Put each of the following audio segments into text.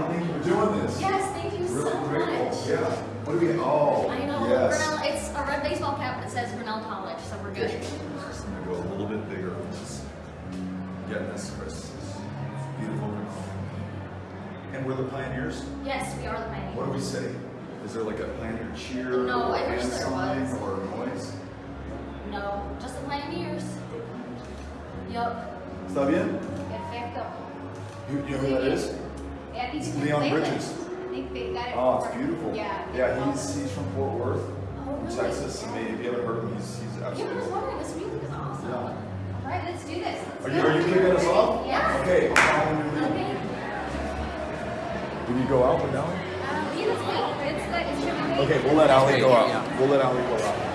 Allie, thank you for doing this. Yes, thank you Really so grateful. much. Yeah. What do we, oh, I know, yes. Grinnell, it's a red baseball cap that says Grinnell College, so we're good. Just gonna go a little bit bigger. Getting this, Chris. Beautiful. And we're the pioneers? Yes, we are the pioneers. What do we say? Is there like a pioneer cheer? No, or I wish there sign was. Or noise? No, just the pioneers. Yup. Está bien? Perfecto. You, you know who that is? Yeah, I think It's Leon Bridges. I think they got it. Oh, it's beautiful. Yeah. Yeah, he's, he's from Fort Worth, Oh, from really? Texas. I mean, if you haven't heard him, he's, he's Yeah, I was wondering, this music is awesome. Yeah. All right, let's do this. Let's Are you, are you kicking us off? Yeah. Okay. Okay. Did you go out with Allie? Um, yeah. It's the, it should be wait. Okay, we'll let Allie go out. We'll let Allie go out.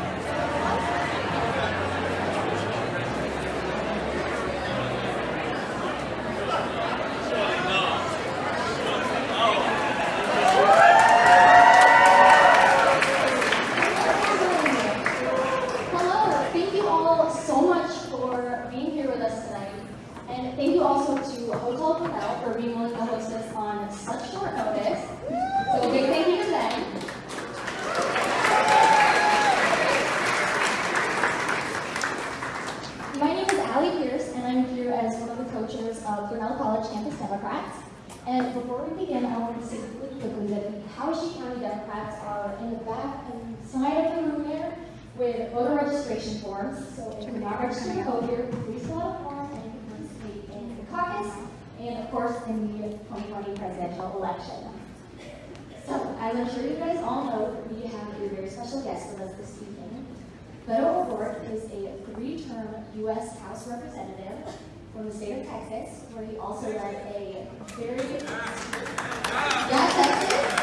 Hello, thank you all so much for being here with us tonight. And thank you also to Hotel Grinnell for being willing to host us on such short notice. So a big thank you to them. My name is Allie Pierce, and I'm here as one of the coaches of Grinnell College Campus Democrats. And before we begin, I want to say really quickly that the Howard County Democrats are in the back and side of the room there with voter registration forms. So if you're not registered to vote here, please fill out a form and you can participate in the caucus and of course in the 2020 presidential election. So, as I'm sure you guys all know, we have a very special guest with us this evening. Beto O'Rourke is a three-term U.S. House Representative from the state of Texas, where he also led a very... Yeah, Texas?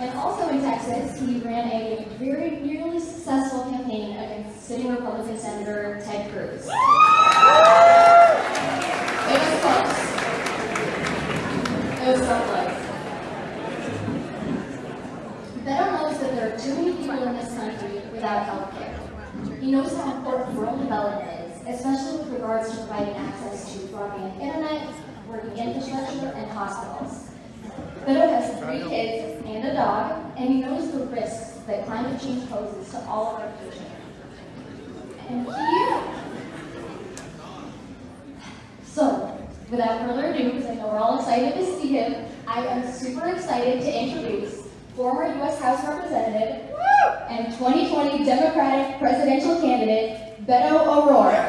And also in Texas, he ran a very nearly successful campaign against sitting Republican Senator Ted Cruz. It was close. It was so close. Beto knows that there are too many people in this country without health care. He knows how important rural development is, especially with regards to providing access to broadband internet, working infrastructure, and hospitals. Beto has three kids and a dog, and he knows the risks that climate change poses to all of our future. And he so, without further ado, because I know we're all excited to see him, I am super excited to introduce former U.S. House Representative and 2020 Democratic presidential candidate, Beto O'Rourke.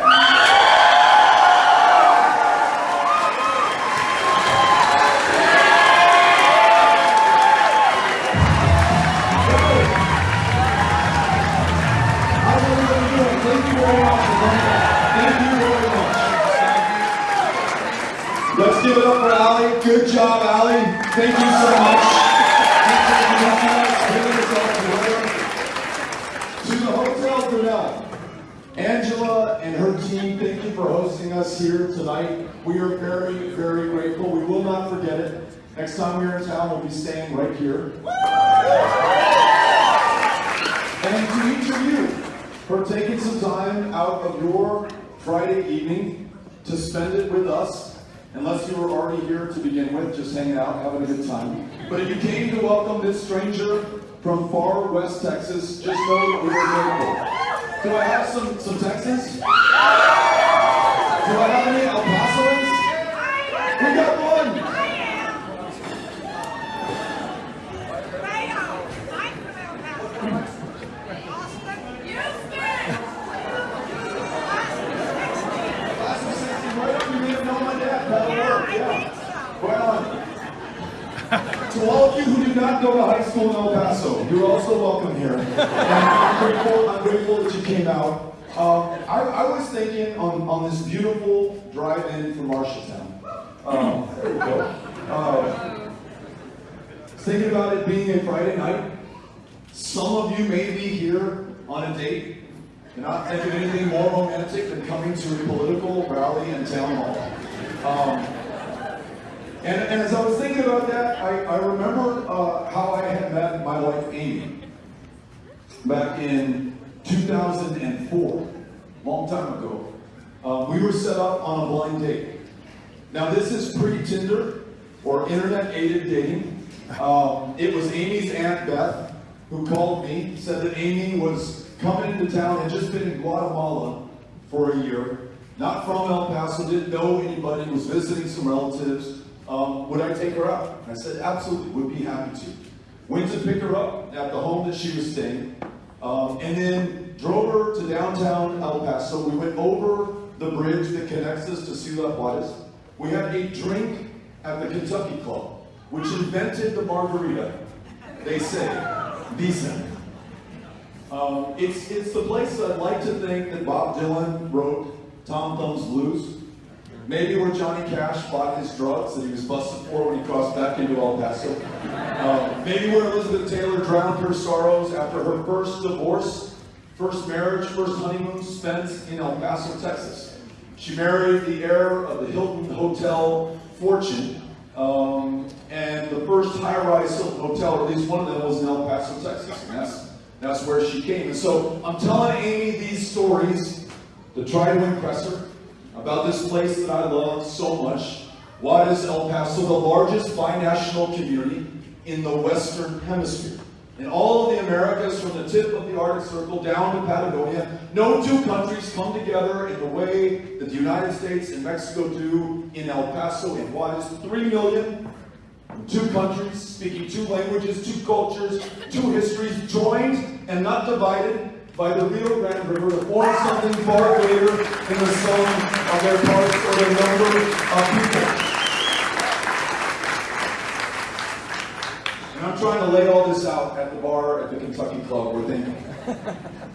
Thank you so much. To the Hotel Grinnell. Angela and her team, thank you for hosting us here tonight. We are very, very grateful. We will not forget it. Next time we're in town, we'll be staying right here. And to each of you for taking some time out of your Friday evening to spend it with us. Unless you were already here to begin with, just hanging out, having a good time. But if you came to welcome this stranger from far west Texas, just know that we are grateful. Do I have some, some Texans? Do I have any El Pasoans? We got one! Class of 60, right up, you may have known my dad, that'll work, yeah. Right on. To all of you to high school in El Paso, you're also welcome here. And I'm grateful, I'm grateful that you came out. Um, I, I was thinking on, on this beautiful drive-in from Marshalltown. Um, there we go. Um, thinking about it being a Friday night. Some of you may be here on a date and not think of anything more romantic than coming to a political rally in town hall. Um, and, and as I was thinking about that, I, I remember uh, how I had met my wife Amy back in 2004, long time ago. Uh, we were set up on a blind date. Now this is pre-Tinder or internet-aided dating. Um, it was Amy's Aunt Beth who called me, said that Amy was coming into town, had just been in Guatemala for a year, not from El Paso, didn't know anybody, was visiting some relatives. Um, would I take her out? I said, absolutely, would be happy to. Went to pick her up at the home that she was staying, um, and then drove her to downtown El Paso. We went over the bridge that connects us to Ciudad Juarez. We had a drink at the Kentucky Club, which invented the margarita. They say, decent. Um, it's, it's the place I'd like to think that Bob Dylan wrote Tom Thumb's Blues. Maybe where Johnny Cash bought his drugs that he was busted for when he crossed back into El Paso. Uh, maybe where Elizabeth Taylor drowned her sorrows after her first divorce, first marriage, first honeymoon spent in El Paso, Texas. She married the heir of the Hilton Hotel fortune, um, and the first high-rise Hilton Hotel, or at least one of them, was in El Paso, Texas. And that's, that's where she came. And so I'm telling Amy these stories to try to impress her about this place that I love so much. Why is El Paso the largest binational community in the Western Hemisphere? In all of the Americas, from the tip of the Arctic Circle down to Patagonia, no two countries come together in the way that the United States and Mexico do in El Paso and Juarez. Three million, two countries, speaking two languages, two cultures, two histories, joined and not divided by the Rio Grande River to form something far greater than the sum of their parts or their number of people. And I'm trying to lay all this out at the bar at the Kentucky Club. We're thinking.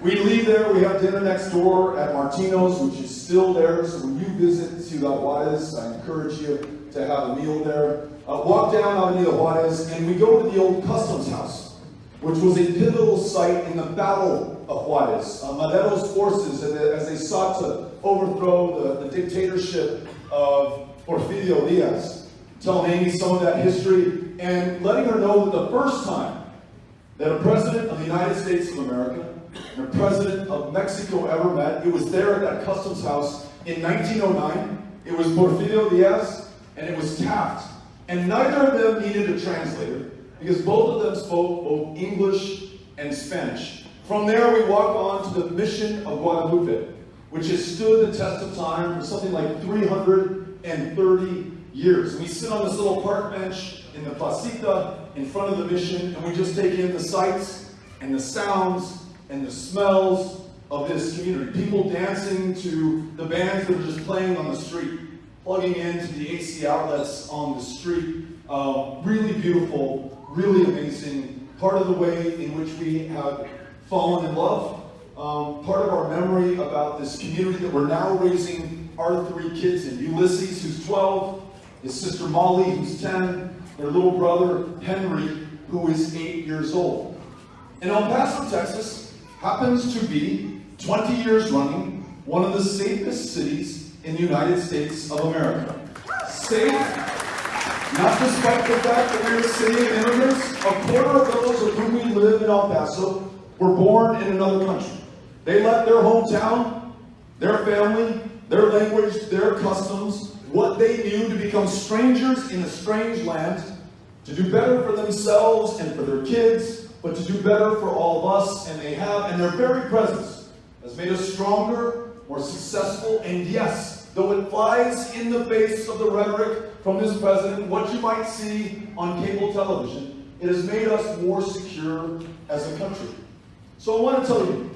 We leave there, we have dinner next door at Martino's, which is still there. So when you visit Ciudad Juarez, I encourage you to have a meal there. Uh, walk down Avenida Juarez, and we go to the old customs house, which was a pivotal site in the Battle of Juarez. Uh, Madero's forces, as they, as they sought to overthrow the, the dictatorship of Porfirio Diaz, telling Amy some of that history and letting her know that the first time that a president of the United States of America and a president of Mexico ever met, it was there at that customs house in 1909. It was Porfirio Diaz and it was Taft. And neither of them needed a translator because both of them spoke both English and Spanish. From there, we walk on to the Mission of Guadalupe, which has stood the test of time for something like 330 years. We sit on this little park bench in the placita in front of the mission, and we just take in the sights and the sounds and the smells of this community. People dancing to the bands that are just playing on the street, plugging into the AC outlets on the street. Uh, really beautiful, really amazing. Part of the way in which we have fallen in love. Um, part of our memory about this community that we're now raising our three kids in. Ulysses, who's 12, his sister Molly, who's 10, their little brother Henry, who is 8 years old. And El Paso, Texas happens to be, 20 years running, one of the safest cities in the United States of America. Safe, not despite the fact that we're a city of immigrants, a quarter of those of whom we live in El Paso were born in another country. They left their hometown, their family, their language, their customs, what they knew to become strangers in a strange land, to do better for themselves and for their kids, but to do better for all of us, and they have, and their very presence has made us stronger, more successful, and yes, though it flies in the face of the rhetoric from this president, what you might see on cable television, it has made us more secure as a country. So I want to tell you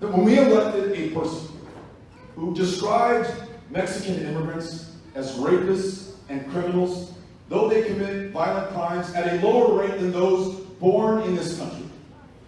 that when we elected a person who described Mexican immigrants as rapists and criminals, though they commit violent crimes at a lower rate than those born in this country.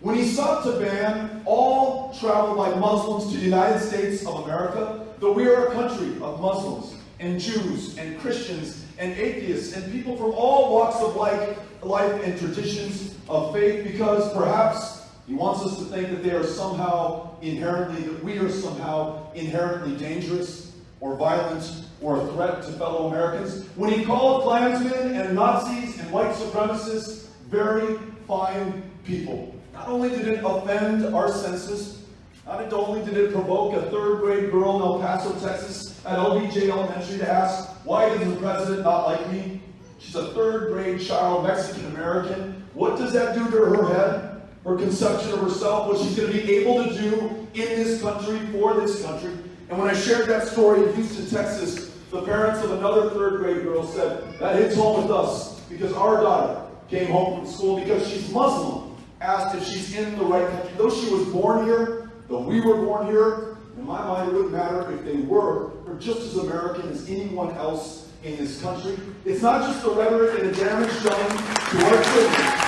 When he sought to ban all travel by Muslims to the United States of America, though we are a country of Muslims and Jews and Christians and atheists and people from all walks of life, life and traditions of faith, because perhaps he wants us to think that they are somehow inherently, that we are somehow inherently dangerous or violent or a threat to fellow Americans. When he called Klansmen and Nazis and white supremacists very fine people. Not only did it offend our senses, not only did it provoke a third grade girl in El Paso, Texas at LBJ Elementary to ask, why does the president not like me? She's a third grade child, Mexican American. What does that do to her head? Her conception of herself, what she's going to be able to do in this country, for this country. And when I shared that story in Houston, Texas, the parents of another third grade girl said, that hits home with us because our daughter came home from school because she's Muslim, asked if she's in the right country. Though she was born here, though we were born here, in my mind it wouldn't matter if they were, or just as American as anyone else in this country. It's not just the rhetoric and the damage done to our children.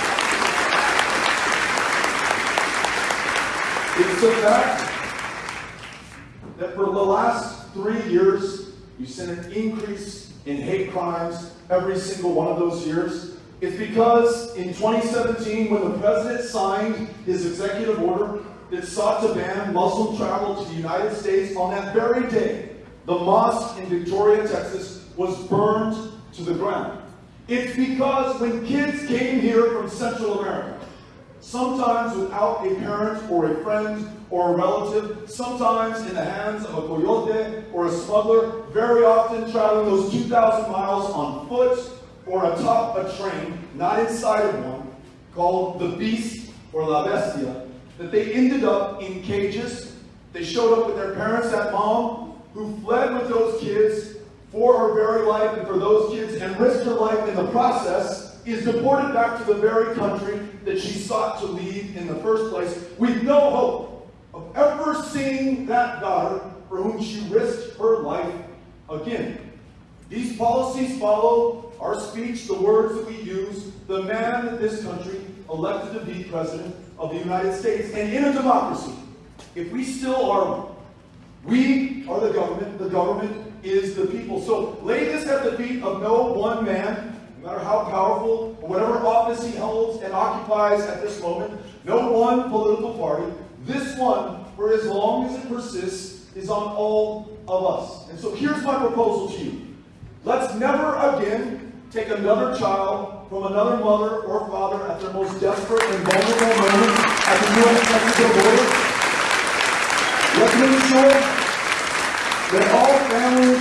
It's the fact that for the last three years, you've seen an increase in hate crimes every single one of those years. It's because in 2017, when the president signed his executive order that sought to ban Muslim travel to the United States, on that very day, the mosque in Victoria, Texas was burned to the ground. It's because when kids came here from Central America, sometimes without a parent or a friend or a relative, sometimes in the hands of a coyote or a smuggler, very often traveling those 2,000 miles on foot or atop a train, not inside of one, called the beast or la bestia, that they ended up in cages. They showed up with their parents, that mom, who fled with those kids for her very life and for those kids and risked her life in the process, is deported back to the very country that she sought to leave in the first place with no hope of ever seeing that daughter for whom she risked her life again. These policies follow our speech, the words that we use, the man that this country elected to be president of the United States. And in a democracy, if we still are one, we are the government, the government is the people. So lay this at the feet of no one man, no matter how powerful or whatever office he holds and occupies at this moment, no one political party. This one, for as long as it persists, is on all of us. And so here's my proposal to you. Let's never again take another child from another mother or father at their most desperate and vulnerable moment at the U.S.-Mexico border. Let's make sure that all families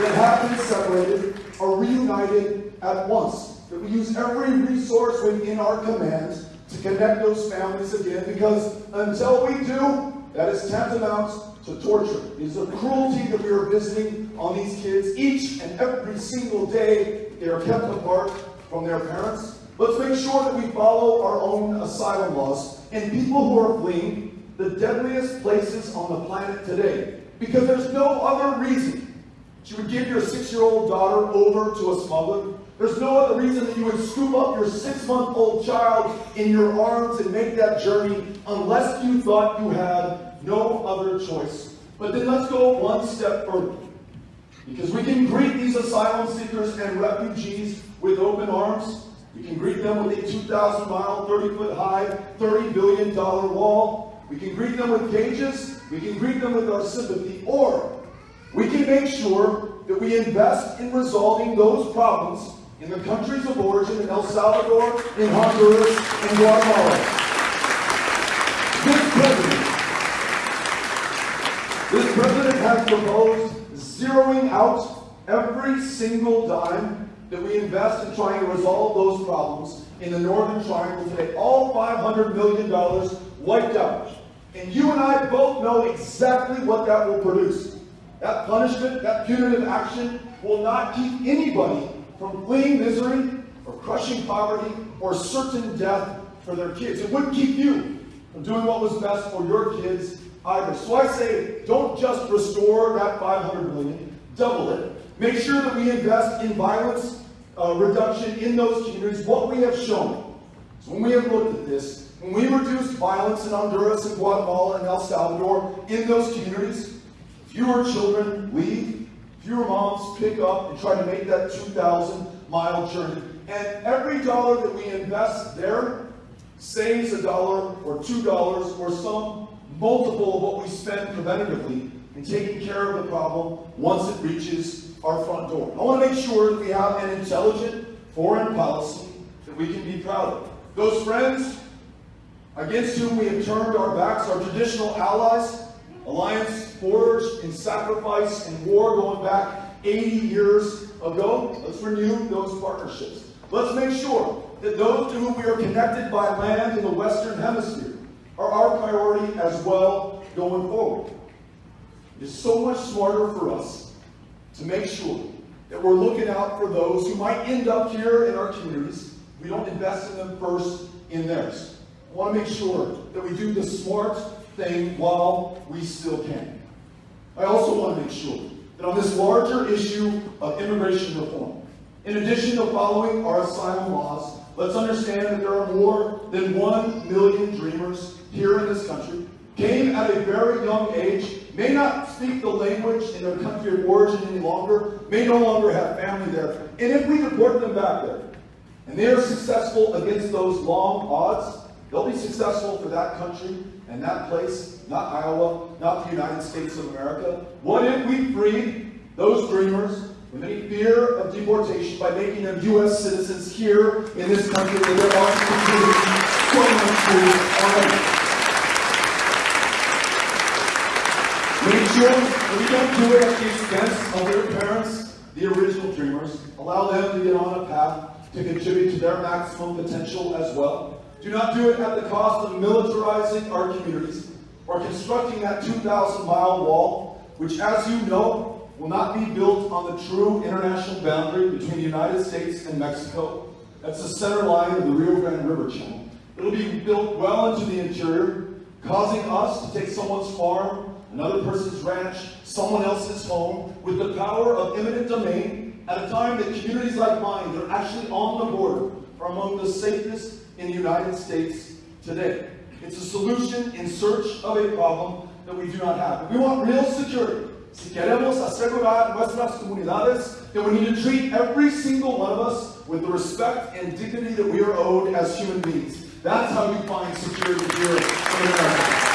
that have been separated are reunited at once. That we use every resource within our command to connect those families again because until we do, that is tantamount to torture. It is a cruelty that we are visiting on these kids each and every single day. They are kept apart from their parents. Let's make sure that we follow our own asylum laws and people who are fleeing the deadliest places on the planet today. Because there's no other reason you would give your six-year-old daughter over to a smuggler. There's no other reason that you would scoop up your six-month-old child in your arms and make that journey unless you thought you had no other choice. But then let's go one step further. Because we can greet these asylum seekers and refugees with open arms. We can greet them with a 2,000 mile, 30 foot high, $30 billion wall. We can greet them with cages. We can greet them with our sympathy. Or we can make sure that we invest in resolving those problems in the countries of origin in El Salvador, in Honduras, in Guatemala. This president, this president has proposed zeroing out every single dime that we invest in trying to resolve those problems in the Northern Triangle today. All $500 million wiped out. And you and I both know exactly what that will produce. That punishment, that punitive action will not keep anybody from fleeing misery or crushing poverty or certain death for their kids. It wouldn't keep you from doing what was best for your kids either. So I say, don't just restore that 500 million, double it. Make sure that we invest in violence uh, reduction in those communities. What we have shown, so when we have looked at this, when we reduced violence in Honduras and Guatemala and El Salvador in those communities, fewer children leave, fewer moms pick up and try to make that 2,000 mile journey. And every dollar that we invest there saves a dollar or two dollars or some multiple of what we spend preventatively in taking care of the problem once it reaches our front door. I want to make sure that we have an intelligent foreign policy that we can be proud of. Those friends against whom we have turned our backs, our traditional allies, Alliance forged in sacrifice and war going back 80 years ago. Let's renew those partnerships. Let's make sure that those to whom we are connected by land in the Western Hemisphere are our priority as well going forward. It is so much smarter for us to make sure that we're looking out for those who might end up here in our communities. We don't invest in them first in theirs. I want to make sure that we do the smart thing while we still can. I also want to make sure that on this larger issue of immigration reform, in addition to following our asylum laws, let's understand that there are more than one million dreamers here in this country, came at a very young age, may not speak the language in their country of origin any longer, may no longer have family there. And if we deport them back there, and they are successful against those long odds, they'll be successful for that country and that place, not Iowa, not the United States of America. What if we freed those dreamers with any fear of deportation by making them U.S. citizens here in this country that they're also so much already? Make sure we don't do it at the expense of their parents, the original dreamers. Allow them to get on a path to contribute to their maximum potential as well. Do not do it at the cost of militarizing our communities or constructing that 2,000 mile wall, which, as you know, will not be built on the true international boundary between the United States and Mexico. That's the center line of the Rio Grande River channel. It'll be built well into the interior, causing us to take someone's farm another person's ranch, someone else's home, with the power of eminent domain at a time that communities like mine that are actually on the border are among the safest in the United States today. It's a solution in search of a problem that we do not have. We want real security. Si queremos asegurar nuestras comunidades, then we need to treat every single one of us with the respect and dignity that we are owed as human beings. That's how you find security here in America.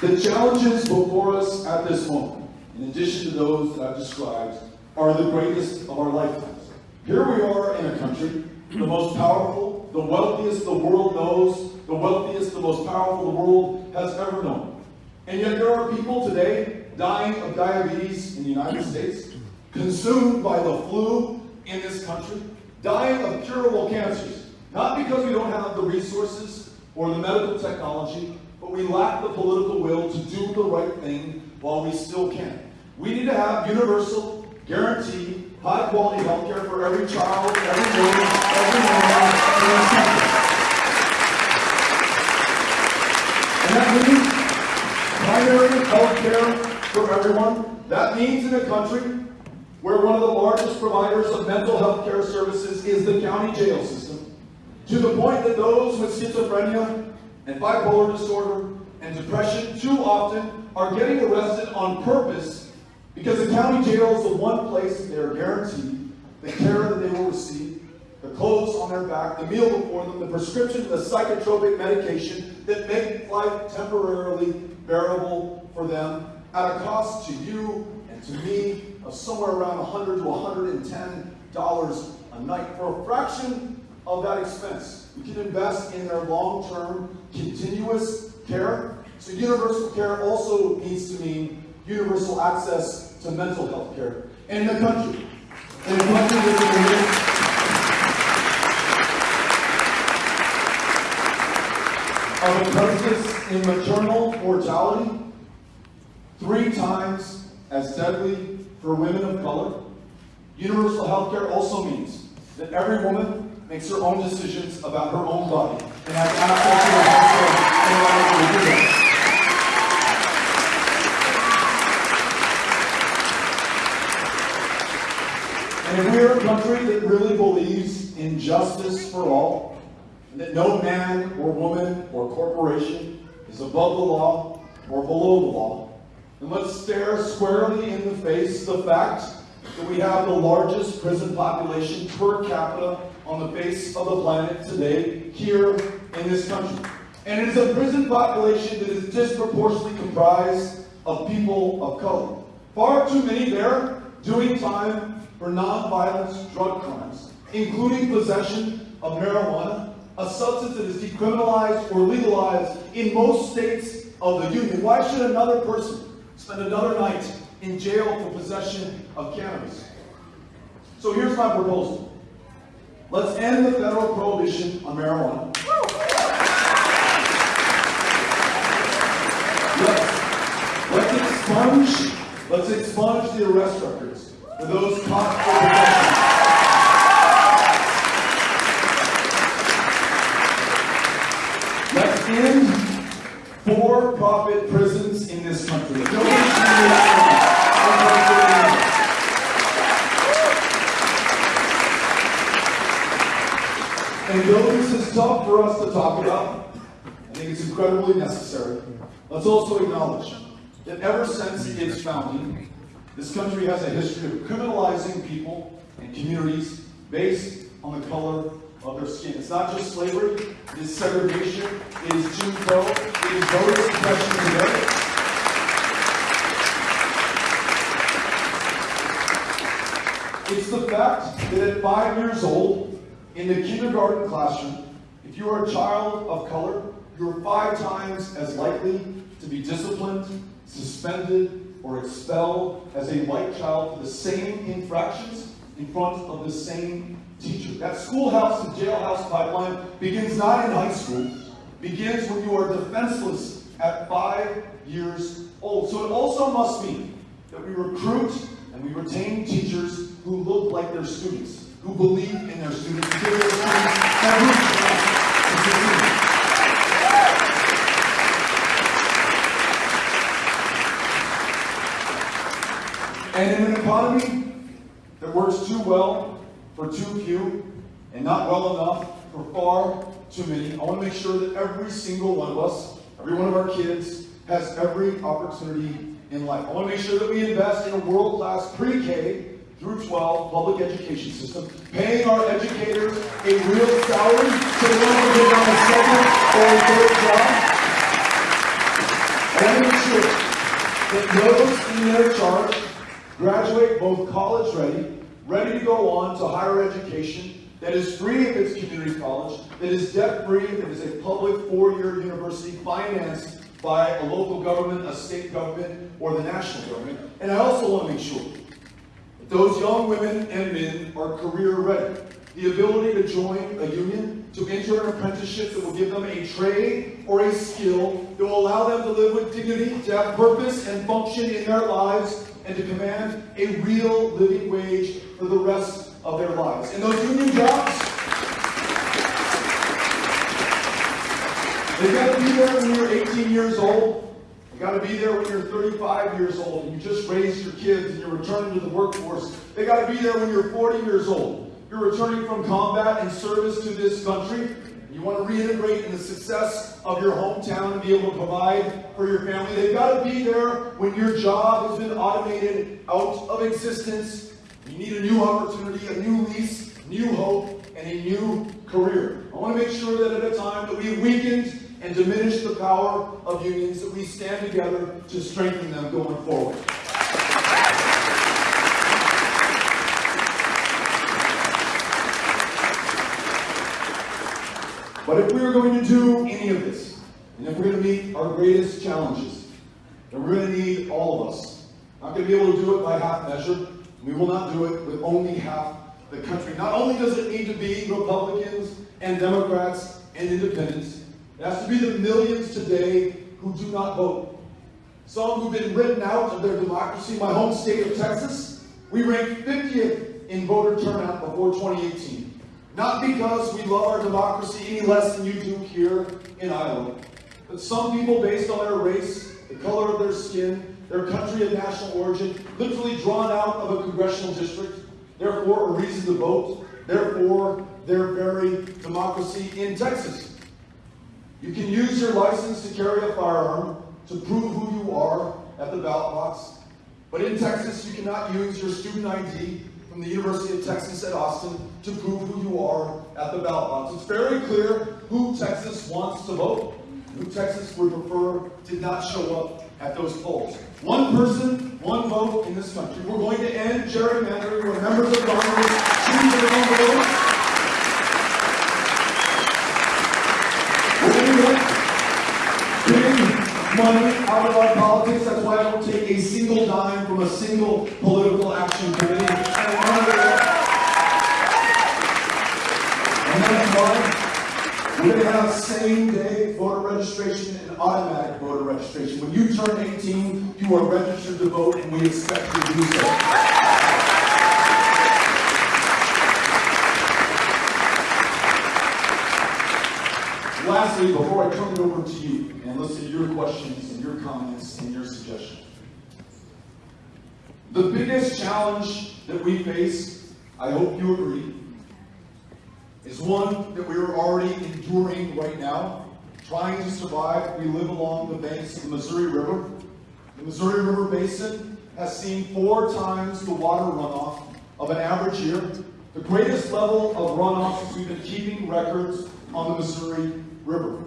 The challenges before us at this moment, in addition to those that I've described, are the greatest of our lifetimes. Here we are in a country, the most powerful, the wealthiest the world knows, the wealthiest, the most powerful the world has ever known. And yet there are people today dying of diabetes in the United States, consumed by the flu in this country, dying of curable cancers, not because we don't have the resources or the medical technology, but we lack the political will to do the right thing while we still can. We need to have universal, guaranteed, high quality health care for every child, every woman, every man this country. And that means primary health care for everyone. That means in a country where one of the largest providers of mental health care services is the county jail system, to the point that those with schizophrenia and bipolar disorder and depression too often are getting arrested on purpose because the county jail is the one place they are guaranteed the care that they will receive, the clothes on their back, the meal before them, the prescription the psychotropic medication that make life temporarily bearable for them at a cost to you and to me of somewhere around 100 to 110 dollars a night for a fraction of that expense. We can invest in their long-term continuous care. So universal care also needs to mean universal access to mental health care in the country. In a country of a crisis in maternal mortality, three times as deadly for women of color. Universal health care also means that every woman makes her own decisions about her own body and has access to the health care. If we're a country that really believes in justice for all, and that no man or woman or corporation is above the law or below the law, then let's stare squarely in the face the fact that we have the largest prison population per capita on the face of the planet today here in this country. And it is a prison population that is disproportionately comprised of people of color. Far too many there doing time for non-violent drug crimes, including possession of marijuana, a substance that is decriminalized or legalized in most states of the Union, why should another person spend another night in jail for possession of cannabis? So here's my proposal. Let's end the federal prohibition on marijuana. Let's, let's expunge, let's expunge the arrest records for those caught for possession. Let's end for-profit prisons in this country. And though this is tough for us to talk about, I think it's incredibly necessary. Let's also acknowledge that ever since its founding, this country has a history of criminalizing people and communities based on the color of their skin. It's not just slavery, it is segregation, it is Jim Crow, it is voter suppression today. It's the fact that at five years old, in the kindergarten classroom, if you are a child of color, you're five times as likely to be disciplined, suspended, or expelled as a white child for the same infractions in front of the same teacher. That schoolhouse to jailhouse pipeline begins not in high school, begins when you are defenseless at five years old. So it also must mean that we recruit and we retain teachers who look like their students, who believe in their students, who give their students every chance to succeed. And in an economy that works too well for too few and not well enough for far too many, I want to make sure that every single one of us, every one of our kids, has every opportunity in life. I want to make sure that we invest in a world-class pre-K through 12 public education system, paying our educators a real salary so they don't have to get on a second or a third job. I want to make sure that those in their charge graduate both college ready, ready to go on to higher education, that is free if it's community college, that is debt free if it is a public four-year university financed by a local government, a state government, or the national government. And I also want to make sure that those young women and men are career ready. The ability to join a union, to enter an apprenticeship that will give them a trade or a skill that will allow them to live with dignity, to have purpose and function in their lives, and to command a real living wage for the rest of their lives. And those union jobs, They've got to be there when you're 18 years old. You got to be there when you're 35 years old and you just raised your kids and you're returning to the workforce. They've got to be there when you're 40 years old. You're returning from combat and service to this country. You want to reintegrate in the success of your hometown and be able to provide for your family. They've got to be there when your job has been automated out of existence. You need a new opportunity, a new lease, new hope, and a new career. I want to make sure that at a time that we weakened and diminished the power of unions, that we stand together to strengthen them going forward. But if we are going to do any of this, and if we're going to meet our greatest challenges, then we're going to need all of us. Not going to be able to do it by half measure. We will not do it with only half the country. Not only does it need to be Republicans and Democrats and independents, it has to be the millions today who do not vote. Some who've been written out of their democracy. My home state of Texas, we ranked 50th in voter turnout before 2018. Not because we love our democracy any less than you do here in Iowa, but some people based on their race, the color of their skin, their country of national origin, literally drawn out of a congressional district, therefore a reason to vote, therefore their very democracy in Texas. You can use your license to carry a firearm to prove who you are at the ballot box, but in Texas you cannot use your student ID from the University of Texas at Austin to prove who you are at the ballot box. It's very clear who Texas wants to vote, who Texas would prefer did not show up at those polls. One person, one vote in this country. We're going to end gerrymandering where members of Congress choose their own vote. We're to money out of our politics. That's why I don't take a single dime from a single political action committee. Gonna have same-day voter registration and automatic voter registration. When you turn 18, you are registered to vote, and we expect you to do so. Lastly, before I turn it over to you and listen to your questions and your comments and your suggestions. The biggest challenge that we face, I hope you agree, is one that we are already enduring right now, trying to survive. We live along the banks of the Missouri River. The Missouri River Basin has seen four times the water runoff of an average year. The greatest level of runoff since we've been keeping records on the Missouri River.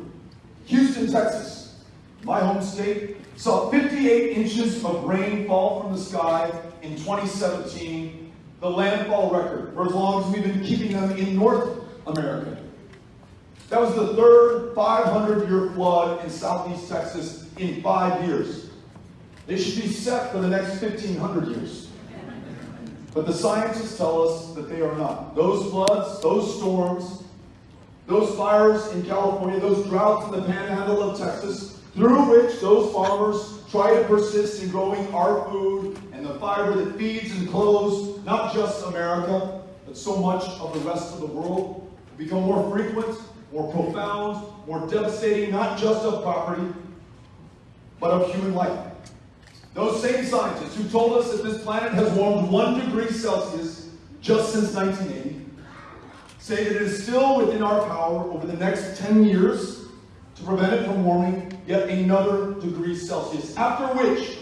Houston, Texas, my home state, saw 58 inches of rain fall from the sky in 2017, the landfall record for as long as we've been keeping them in North America. That was the third 500-year flood in southeast Texas in five years. They should be set for the next 1,500 years. But the scientists tell us that they are not. Those floods, those storms, those fires in California, those droughts in the panhandle of Texas, through which those farmers try to persist in growing our food and the fiber that feeds and clothes not just America, but so much of the rest of the world, become more frequent, more profound, more devastating, not just of property, but of human life. Those same scientists who told us that this planet has warmed one degree Celsius just since 1980 say that it is still within our power over the next 10 years to prevent it from warming yet another degree Celsius, after which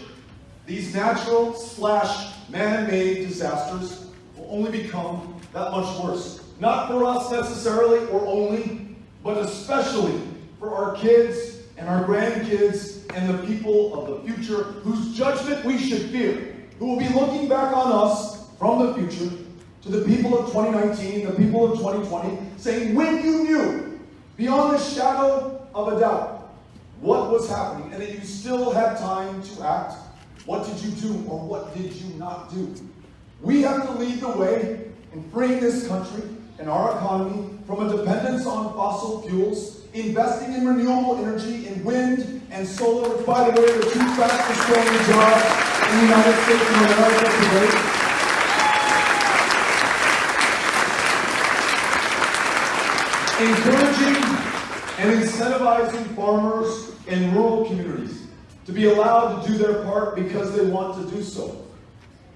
these natural slash man-made disasters will only become that much worse. Not for us necessarily or only, but especially for our kids and our grandkids and the people of the future whose judgment we should fear, who will be looking back on us from the future to the people of 2019, the people of 2020, saying, when you knew, beyond the shadow of a doubt, what was happening, and that you still had time to act, what did you do or what did you not do? We have to lead the way in freeing this country and our economy from a dependence on fossil fuels, investing in renewable energy, in wind and solar, by the way, the two fastest growing jobs in the United States of America today. encouraging and incentivizing farmers in rural communities to be allowed to do their part because they want to do so.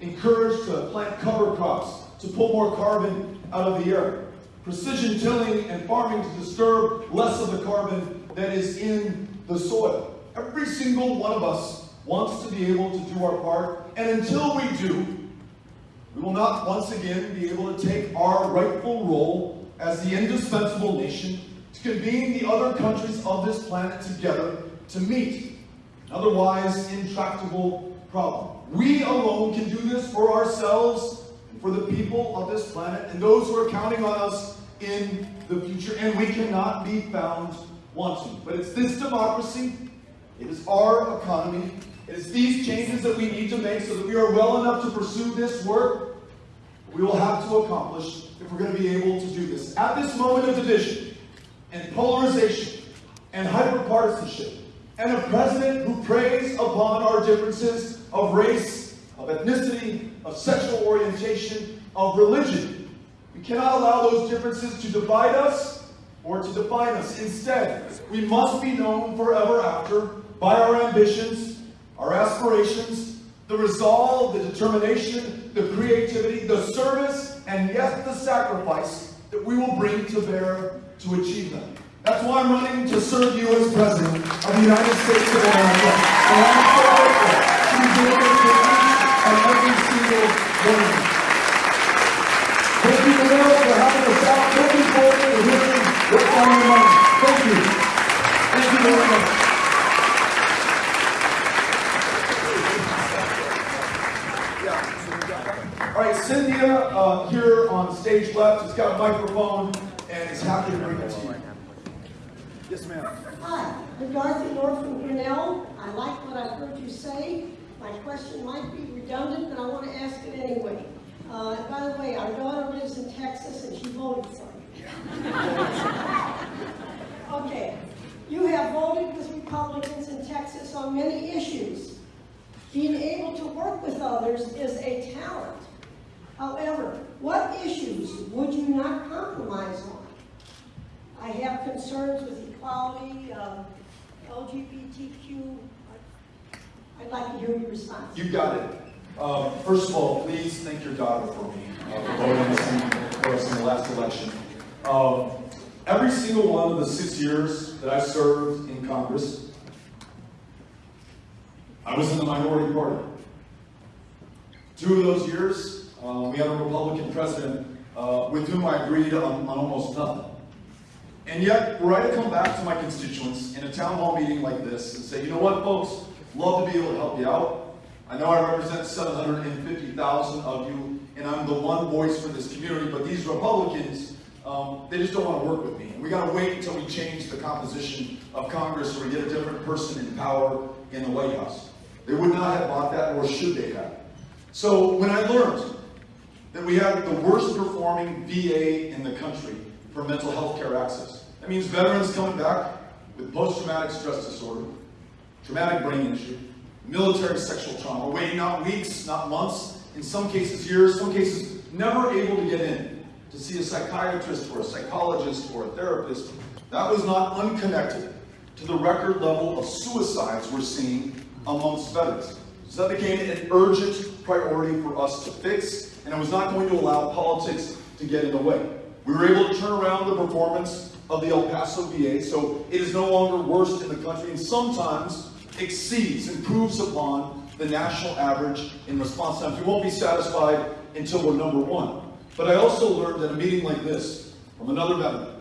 Encouraged to plant cover crops to pull more carbon out of the air. Precision tilling and farming to disturb less of the carbon that is in the soil. Every single one of us wants to be able to do our part, and until we do, we will not once again be able to take our rightful role as the indispensable nation to convene the other countries of this planet together to meet an otherwise intractable problem. We alone can do this for ourselves for the people of this planet and those who are counting on us in the future, and we cannot be found wanting. But it's this democracy, it is our economy, it is these changes that we need to make so that we are well enough to pursue this work we will have to accomplish if we're going to be able to do this. At this moment of division and polarization and hyperpartisanship, and a president who preys upon our differences of race, of ethnicity, of sexual orientation, of religion, we cannot allow those differences to divide us or to define us. Instead, we must be known forever after by our ambitions, our aspirations, the resolve, the determination, the creativity, the service, and yes, the sacrifice that we will bring to bear to achieve them. That's why I'm running to serve you as President of the United States of America. And I'm so grateful to be it single one. Thank you, the world, for having us out. Looking forward to hearing what's on your mind. Thank you. Thank you very much. All right, Cynthia uh, here on stage left has got a microphone and is happy to bring it to you. Yes, ma'am. Hi, I'm Dorothy Moore from Grinnell. I like what I've heard you say. My question might be redundant, but I want to ask it anyway. Uh, by the way, our daughter lives in Texas and she voted for you. okay, you have voted with Republicans in Texas on many issues. Being able to work with others is a talent. However, what issues would you not compromise on? I have concerns with equality, um, LGBTQ. I'd like to hear your response. You got it. Um, first of all, please thank your daughter for me, uh, for voting for us in the last election. Um, every single one of the six years that I served in Congress, I was in the minority party. Two of those years, uh, we had a Republican president uh, with whom I agreed on, on almost nothing. And yet, were I to come back to my constituents in a town hall meeting like this and say, you know what, folks, love to be able to help you out. I know I represent 750,000 of you, and I'm the one voice for this community, but these Republicans, um, they just don't want to work with me. And we got to wait until we change the composition of Congress or we get a different person in power in the White House. They would not have bought that, nor should they have. So when I learned that we have the worst performing VA in the country for mental health care access. That means veterans coming back with post-traumatic stress disorder, traumatic brain injury, military sexual trauma, waiting not weeks, not months, in some cases years, some cases never able to get in to see a psychiatrist or a psychologist or a therapist. That was not unconnected to the record level of suicides we're seeing amongst veterans. So that became an urgent priority for us to fix, and it was not going to allow politics to get in the way. We were able to turn around the performance of the El Paso VA, so it is no longer worst in the country, and sometimes exceeds, improves upon the national average in response times. We won't be satisfied until we're number one. But I also learned at a meeting like this from another veteran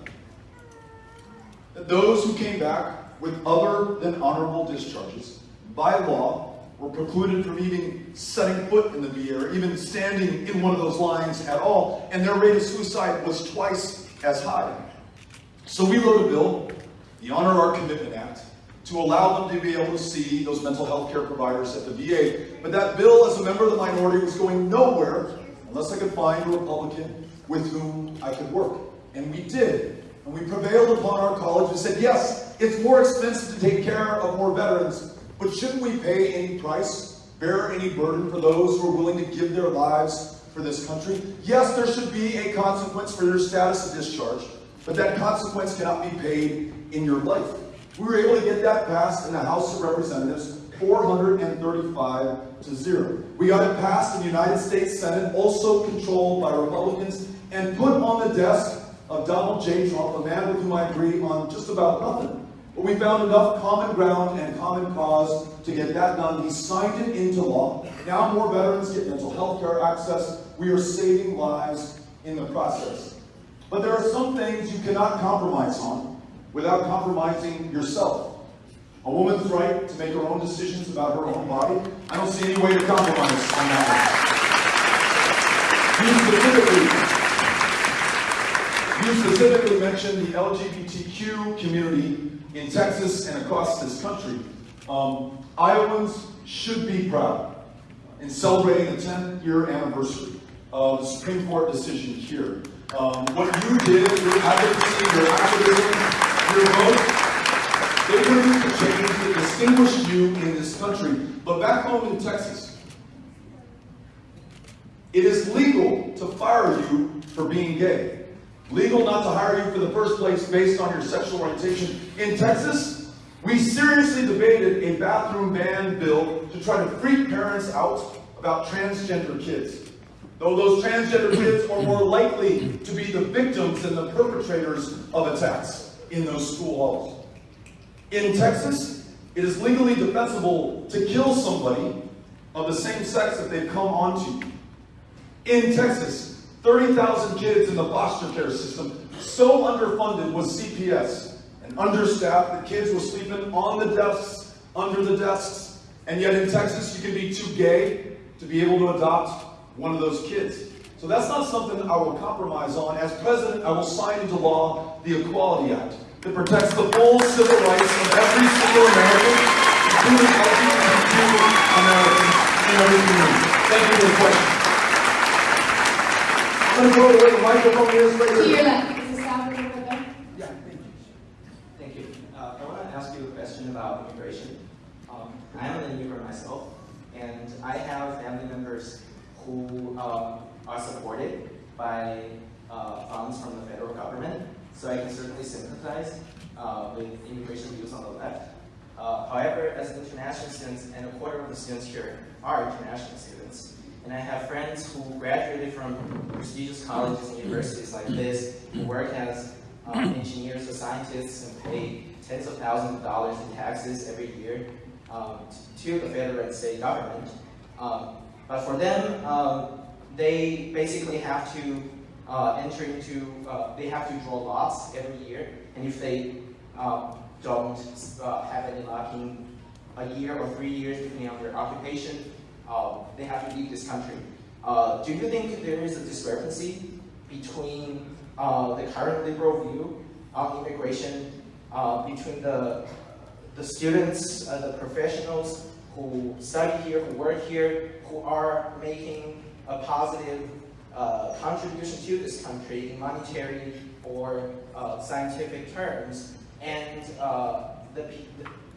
that those who came back with other than honorable discharges, by law, were precluded from even setting foot in the VA or even standing in one of those lines at all, and their rate of suicide was twice as high. So we wrote a bill, the Honor Our Commitment Act, to allow them to be able to see those mental health care providers at the VA. But that bill, as a member of the minority, was going nowhere unless I could find a Republican with whom I could work. And we did. And we prevailed upon our college and said, yes, it's more expensive to take care of more veterans, but shouldn't we pay any price, bear any burden for those who are willing to give their lives for this country? Yes, there should be a consequence for your status of discharge, but that consequence cannot be paid in your life. We were able to get that passed in the House of Representatives, 435 to 0. We got it passed in the United States Senate, also controlled by Republicans, and put on the desk of Donald J. Trump, a man with whom I agree on just about nothing. But we found enough common ground and common cause to get that done. He signed it into law. Now more veterans get mental health care access. We are saving lives in the process. But there are some things you cannot compromise on without compromising yourself. A woman's right to make her own decisions about her own body. I don't see any way to compromise on that. You specifically, you specifically mentioned the LGBTQ community in Texas and across this country. Um, Iowans should be proud in celebrating the 10th year anniversary of the Supreme Court decision here. Um, what you did, your advocacy, your activism, your vote, they produced a change that distinguished you in this country. But back home in Texas, it is legal to fire you for being gay. Legal not to hire you for the first place based on your sexual orientation. In Texas, we seriously debated a bathroom ban bill to try to freak parents out about transgender kids. Though those transgender kids are more likely to be the victims than the perpetrators of attacks in those school halls. In Texas, it is legally defensible to kill somebody of the same sex that they've come onto. In Texas, 30,000 kids in the foster care system, so underfunded was CPS and understaffed that kids were sleeping on the desks, under the desks, and yet in Texas you can be too gay to be able to adopt one of those kids. So that's not something I will compromise on. As president, I will sign into law the Equality Act that protects the full civil rights of every single American, including LGBTQ Americans in every community. Thank you for the question. I'm going to go to where the microphone is right To your left, is the staff room right there? Yeah, thank you. Thank you. Uh, I want to ask you a question about immigration. Um, I am an immigrant myself, and I have family members who um, are supported by uh, funds from the federal government, so I can certainly sympathize uh, with immigration views on the left. Uh, however, as international students, and a quarter of the students here are international students, and I have friends who graduated from prestigious colleges and universities like this, who work as um, engineers or scientists and pay tens of thousands of dollars in taxes every year um, to the federal and state government. Um, but for them, um, they basically have to uh, enter into, uh, they have to draw lots every year, and if they um, don't uh, have any luck in a year or three years, depending on their occupation, uh, they have to leave this country. Uh, do you think there is a discrepancy between uh, the current liberal view on immigration between the, the students, uh, the professionals who study here, who work here, who are making a positive uh, contribution to this country in monetary or uh, scientific terms, and uh, the,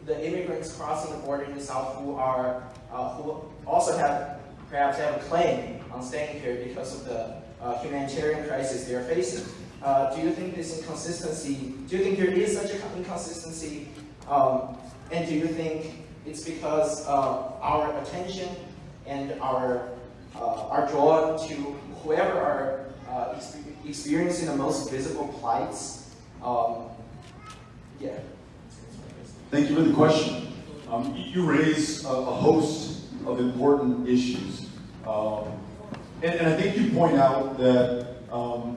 the immigrants crossing the border in the south who are uh, who also have perhaps have a claim on staying here because of the uh, humanitarian crisis they are facing. Do you think this inconsistency? Do you think there is such an inconsistency? Um, and do you think it's because our attention and our are drawn to whoever are uh, expe- experiencing the most visible plights? Um, yeah. Thank you for the question. Um, you you raise a, a host of important issues. Um, and, and I think you point out that um,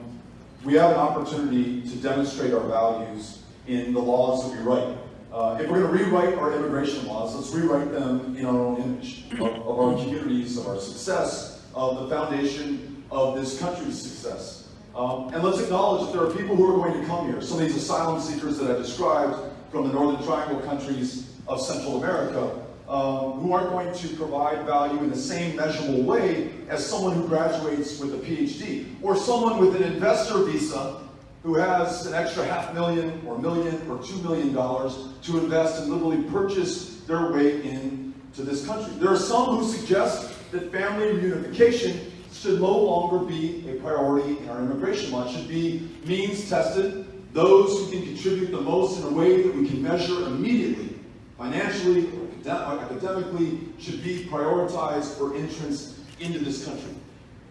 we have an opportunity to demonstrate our values in the laws that we write. Uh, if we're going to rewrite our immigration laws, let's rewrite them in our own image of, of our communities, of our success, of the foundation of this country's success. Um, and let's acknowledge that there are people who are going to come here. Some of these asylum seekers that I described from the Northern Triangle countries of Central America, um, who aren't going to provide value in the same measurable way as someone who graduates with a PhD, or someone with an investor visa who has an extra half million or million or two million dollars to invest and literally purchase their way into this country. There are some who suggest that family reunification should no longer be a priority in our immigration law. It should be means tested. Those who can contribute the most in a way that we can measure immediately, financially or academically, should be prioritized for entrance into this country.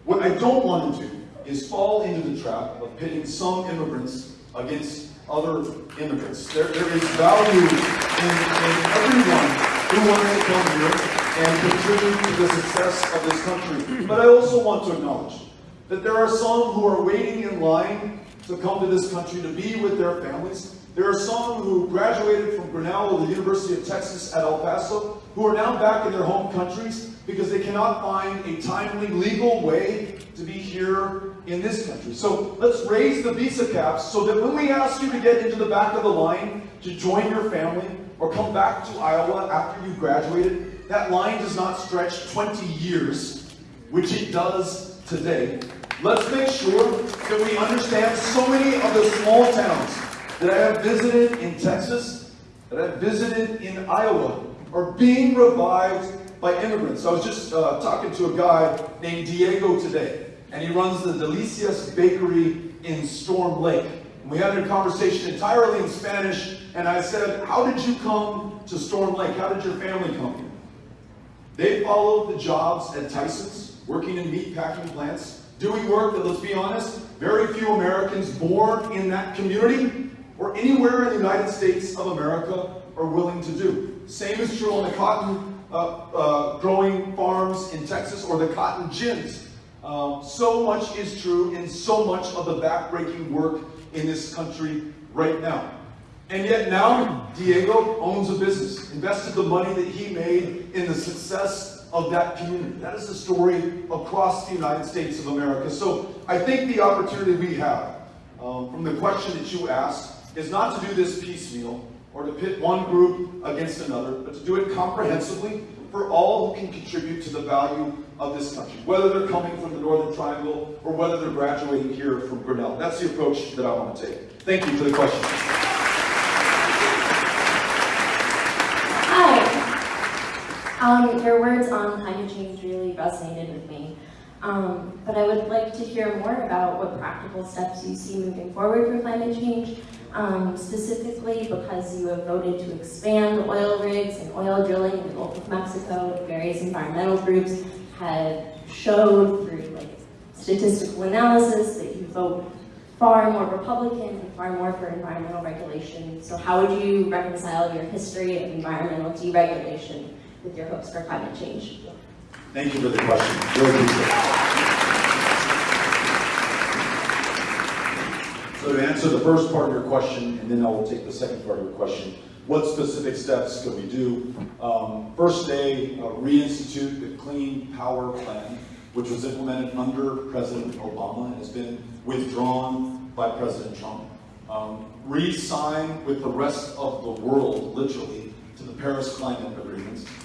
What I don't want to do is fall into the trap of pitting some immigrants against other immigrants. There, there is value in, in everyone who wants to come here and to the success of this country. But I also want to acknowledge that there are some who are waiting in line to come to this country to be with their families. There are some who graduated from Grinnell or the University of Texas at El Paso who are now back in their home countries because they cannot find a timely legal way to be here in this country. So let's raise the visa caps so that when we ask you to get into the back of the line to join your family or come back to Iowa after you graduated, that line does not stretch 20 years, which it does today. Let's make sure that we understand so many of the small towns that I have visited in Texas, that I've visited in Iowa, are being revived by immigrants. I was just uh, talking to a guy named Diego today, and he runs the Delicias Bakery in Storm Lake. And we had a conversation entirely in Spanish, and I said, How did you come to Storm Lake? How did your family come here? They followed the jobs at Tyson's, working in meat packing plants, doing work that, let's be honest, very few Americans born in that community or anywhere in the United States of America are willing to do. Same is true on the cotton uh, uh, growing farms in Texas or the cotton gins. Um, so much is true in so much of the backbreaking work in this country right now. And yet now, Diego owns a business, invested the money that he made in the success of that community. That is the story across the United States of America. So I think the opportunity we have um, from the question that you asked is not to do this piecemeal or to pit one group against another, but to do it comprehensively for all who can contribute to the value of this country, whether they're coming from the Northern Triangle or whether they're graduating here from Grinnell. That's the approach that I want to take. Thank you for the question. Um, your words on climate change really resonated with me. Um, but I would like to hear more about what practical steps you see moving forward for climate change, um, specifically because you have voted to expand oil rigs and oil drilling in the Gulf of Mexico. Various environmental groups have showed through like statistical analysis that you vote far more Republican and far more for environmental regulation. So how would you reconcile your history of environmental deregulation with your hopes for climate change? Thank you for the question. So to answer the first part of your question, and then I will take the second part of your question, what specific steps can we do? Um, first day, uh, reinstitute the Clean Power Plan, which was implemented under President Obama and has been withdrawn by President Trump. Um, re-sign with the rest of the world, literally, to the Paris Climate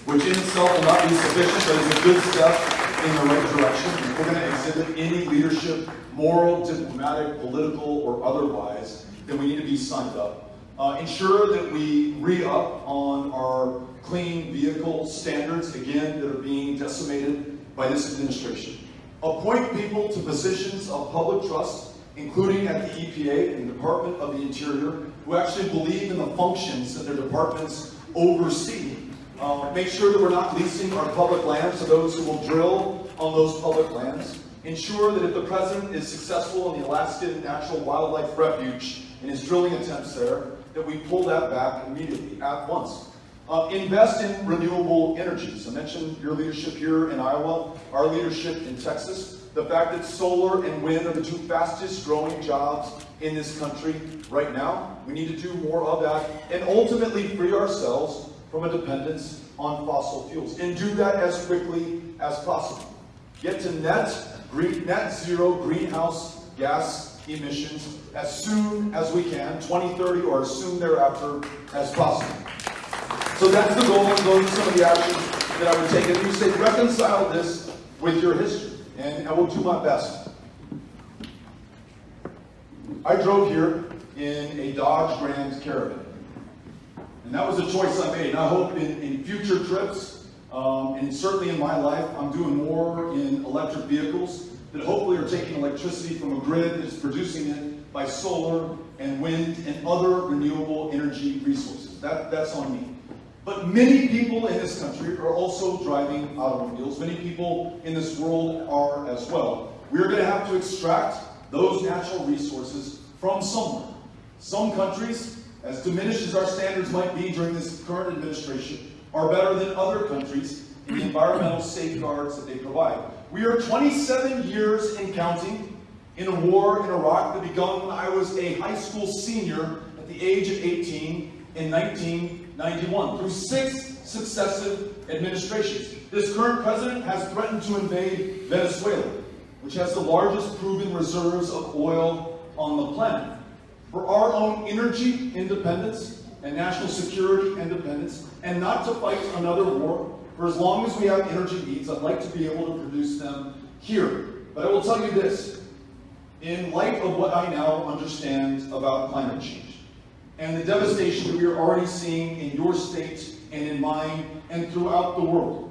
which in itself will not be sufficient, but is a good step in the right direction. If we're going to exhibit any leadership, moral, diplomatic, political, or otherwise, then we need to be signed up. Uh, ensure that we re-up on our clean vehicle standards, again, that are being decimated by this administration. Appoint people to positions of public trust, including at the EPA and the Department of the Interior, who actually believe in the functions that their departments oversee. Uh, make sure that we're not leasing our public lands to those who will drill on those public lands. Ensure that if the president is successful in the Alaskan Natural Wildlife Refuge in his drilling attempts there, that we pull that back immediately, at once. Uh, invest in renewable energies. I mentioned your leadership here in Iowa, our leadership in Texas. The fact that solar and wind are the two fastest growing jobs in this country right now. We need to do more of that and ultimately free ourselves from a dependence on fossil fuels and do that as quickly as possible. Get to net, green, net zero greenhouse gas emissions as soon as we can, 2030 or as soon thereafter as possible. So that's the goal, and those are some of the actions that I would take. And you say reconcile this with your history, and I will do my best. I drove here in a Dodge Grand Caravan. And that was a choice I made. I hope in, in future trips, um, and certainly in my life, I'm doing more in electric vehicles that hopefully are taking electricity from a grid that is producing it by solar and wind and other renewable energy resources. That, that's on me. But many people in this country are also driving automobiles. Many people in this world are as well. We are going to have to extract those natural resources from somewhere. Some countries, as diminished as our standards might be during this current administration, are better than other countries in the environmental safeguards that they provide. We are 27 years and counting in a war in Iraq that began when I was a high school senior at the age of 18 in 1991 through six successive administrations. This current president has threatened to invade Venezuela, which has the largest proven reserves of oil on the planet. For our own energy independence and national security independence, and not to fight another war, for as long as we have energy needs, I'd like to be able to produce them here. But I will tell you this, in light of what I now understand about climate change, and the devastation we are already seeing in your state and in mine and throughout the world.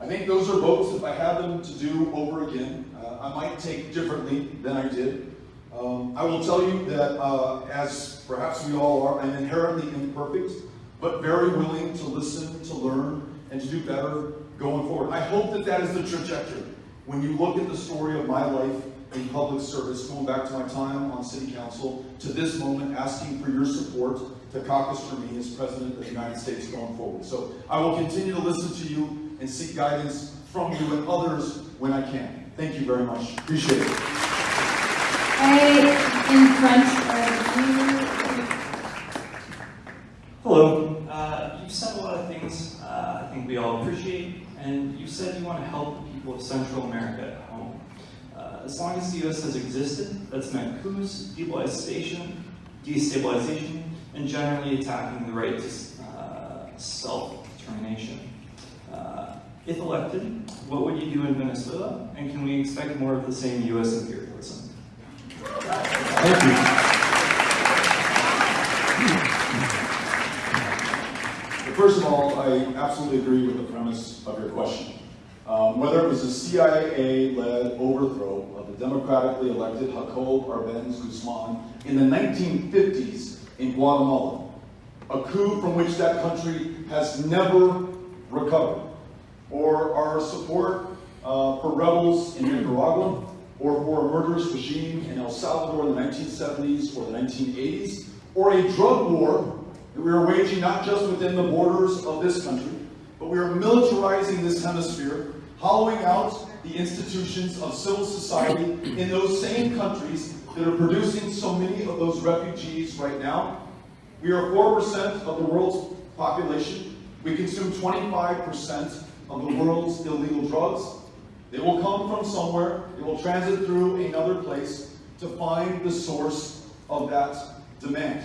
I think those are votes, if I had them to do over again, uh, I might take differently than I did. Um, I will tell you that, uh, as perhaps we all are, I'm inherently imperfect, but very willing to listen, to learn, and to do better going forward. I hope that that is the trajectory. When you look at the story of my life in public service, going back to my time on city council, to this moment, asking for your support to caucus for me as President of the United States going forward. So I will continue to listen to you and seek guidance from you and others when I can. Thank you very much. Appreciate it. In front of you. Hello. Uh, you've said a lot of things uh, I think we all appreciate, and you said you want to help the people of Central America at home. Uh, as long as the U.S. has existed, that's meant coups, destabilization, destabilization, and generally attacking the right to uh, self-determination. Uh, if elected, what would you do in Venezuela, and can we expect more of the same U.S. imperialism? Thank you. First of all, I absolutely agree with the premise of your question. Um, whether it was a CIA-led overthrow of the democratically elected Jacob Arbenz Guzman in the 1950s in Guatemala, a coup from which that country has never recovered, or our support uh, for rebels in Nicaragua, or for a murderous regime in El Salvador in the 1970s or the 1980s, or a drug war that we are waging not just within the borders of this country, but we are militarizing this hemisphere, hollowing out the institutions of civil society in those same countries that are producing so many of those refugees right now. We are 4% of the world's population. We consume 25% of the world's illegal drugs. They will come from somewhere, they will transit through another place to find the source of that demand.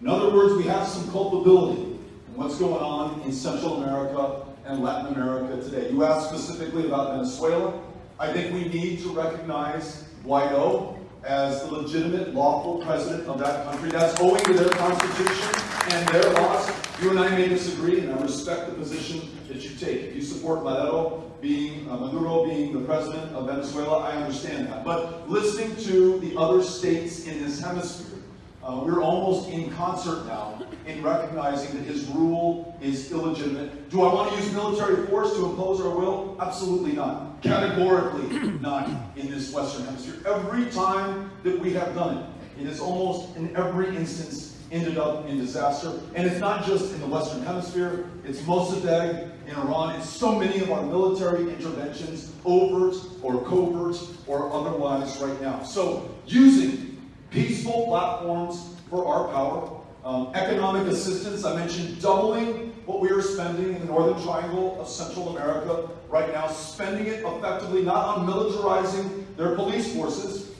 In other words, we have some culpability in what's going on in Central America and Latin America today. You asked specifically about Venezuela. I think we need to recognize Guaido as the legitimate, lawful president of that country. That's owing to their constitution and their laws. You and I may disagree, and I respect the position that you take. If you support Maduro being, uh, Maduro being the president of Venezuela, I understand that. But listening to the other states in this hemisphere, uh, we're almost in concert now in recognizing that his rule is illegitimate. Do I want to use military force to impose our will? Absolutely not. Categorically not in this Western Hemisphere. Every time that we have done it, it has almost in every instance ended up in disaster. And it's not just in the Western Hemisphere, it's Mossadegh in Iran. It's so many of our military interventions, overt or covert or otherwise right now. So using peaceful platforms for our power, um, economic assistance, I mentioned doubling what we are spending in the Northern Triangle of Central America right now, spending it effectively not on militarizing their police forces,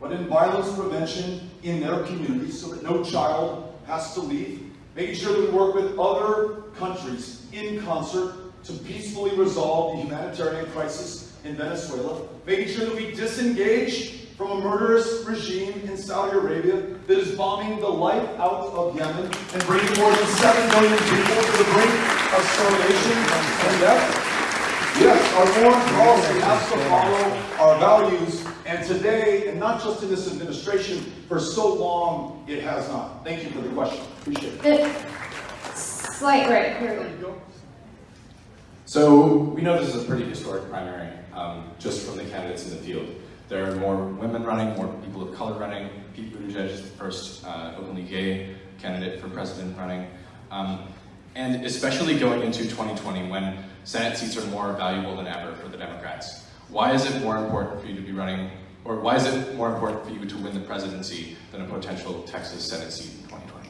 but in violence prevention in their communities so that no child has to leave, making sure that we work with other countries in concert to peacefully resolve the humanitarian crisis in Venezuela, making sure that we disengage from a murderous regime in Saudi Arabia that is bombing the life out of Yemen and bringing more than 7 million people to the brink of starvation and death. Yes, our foreign policy has to follow our values, and today, and not just in this administration, for so long, it has not. Thank you for the question. Appreciate it. Slight right, here we go. So we know this is a pretty historic primary, um, just from the candidates in the field. There are more women running, more people of color running. Pete Buttigieg is the first uh, openly gay candidate for president running. Um, and especially going into 2020 when Senate seats are more valuable than ever for the Democrats. Why is it more important for you to be running, or why is it more important for you to win the presidency than a potential Texas Senate seat in 2020?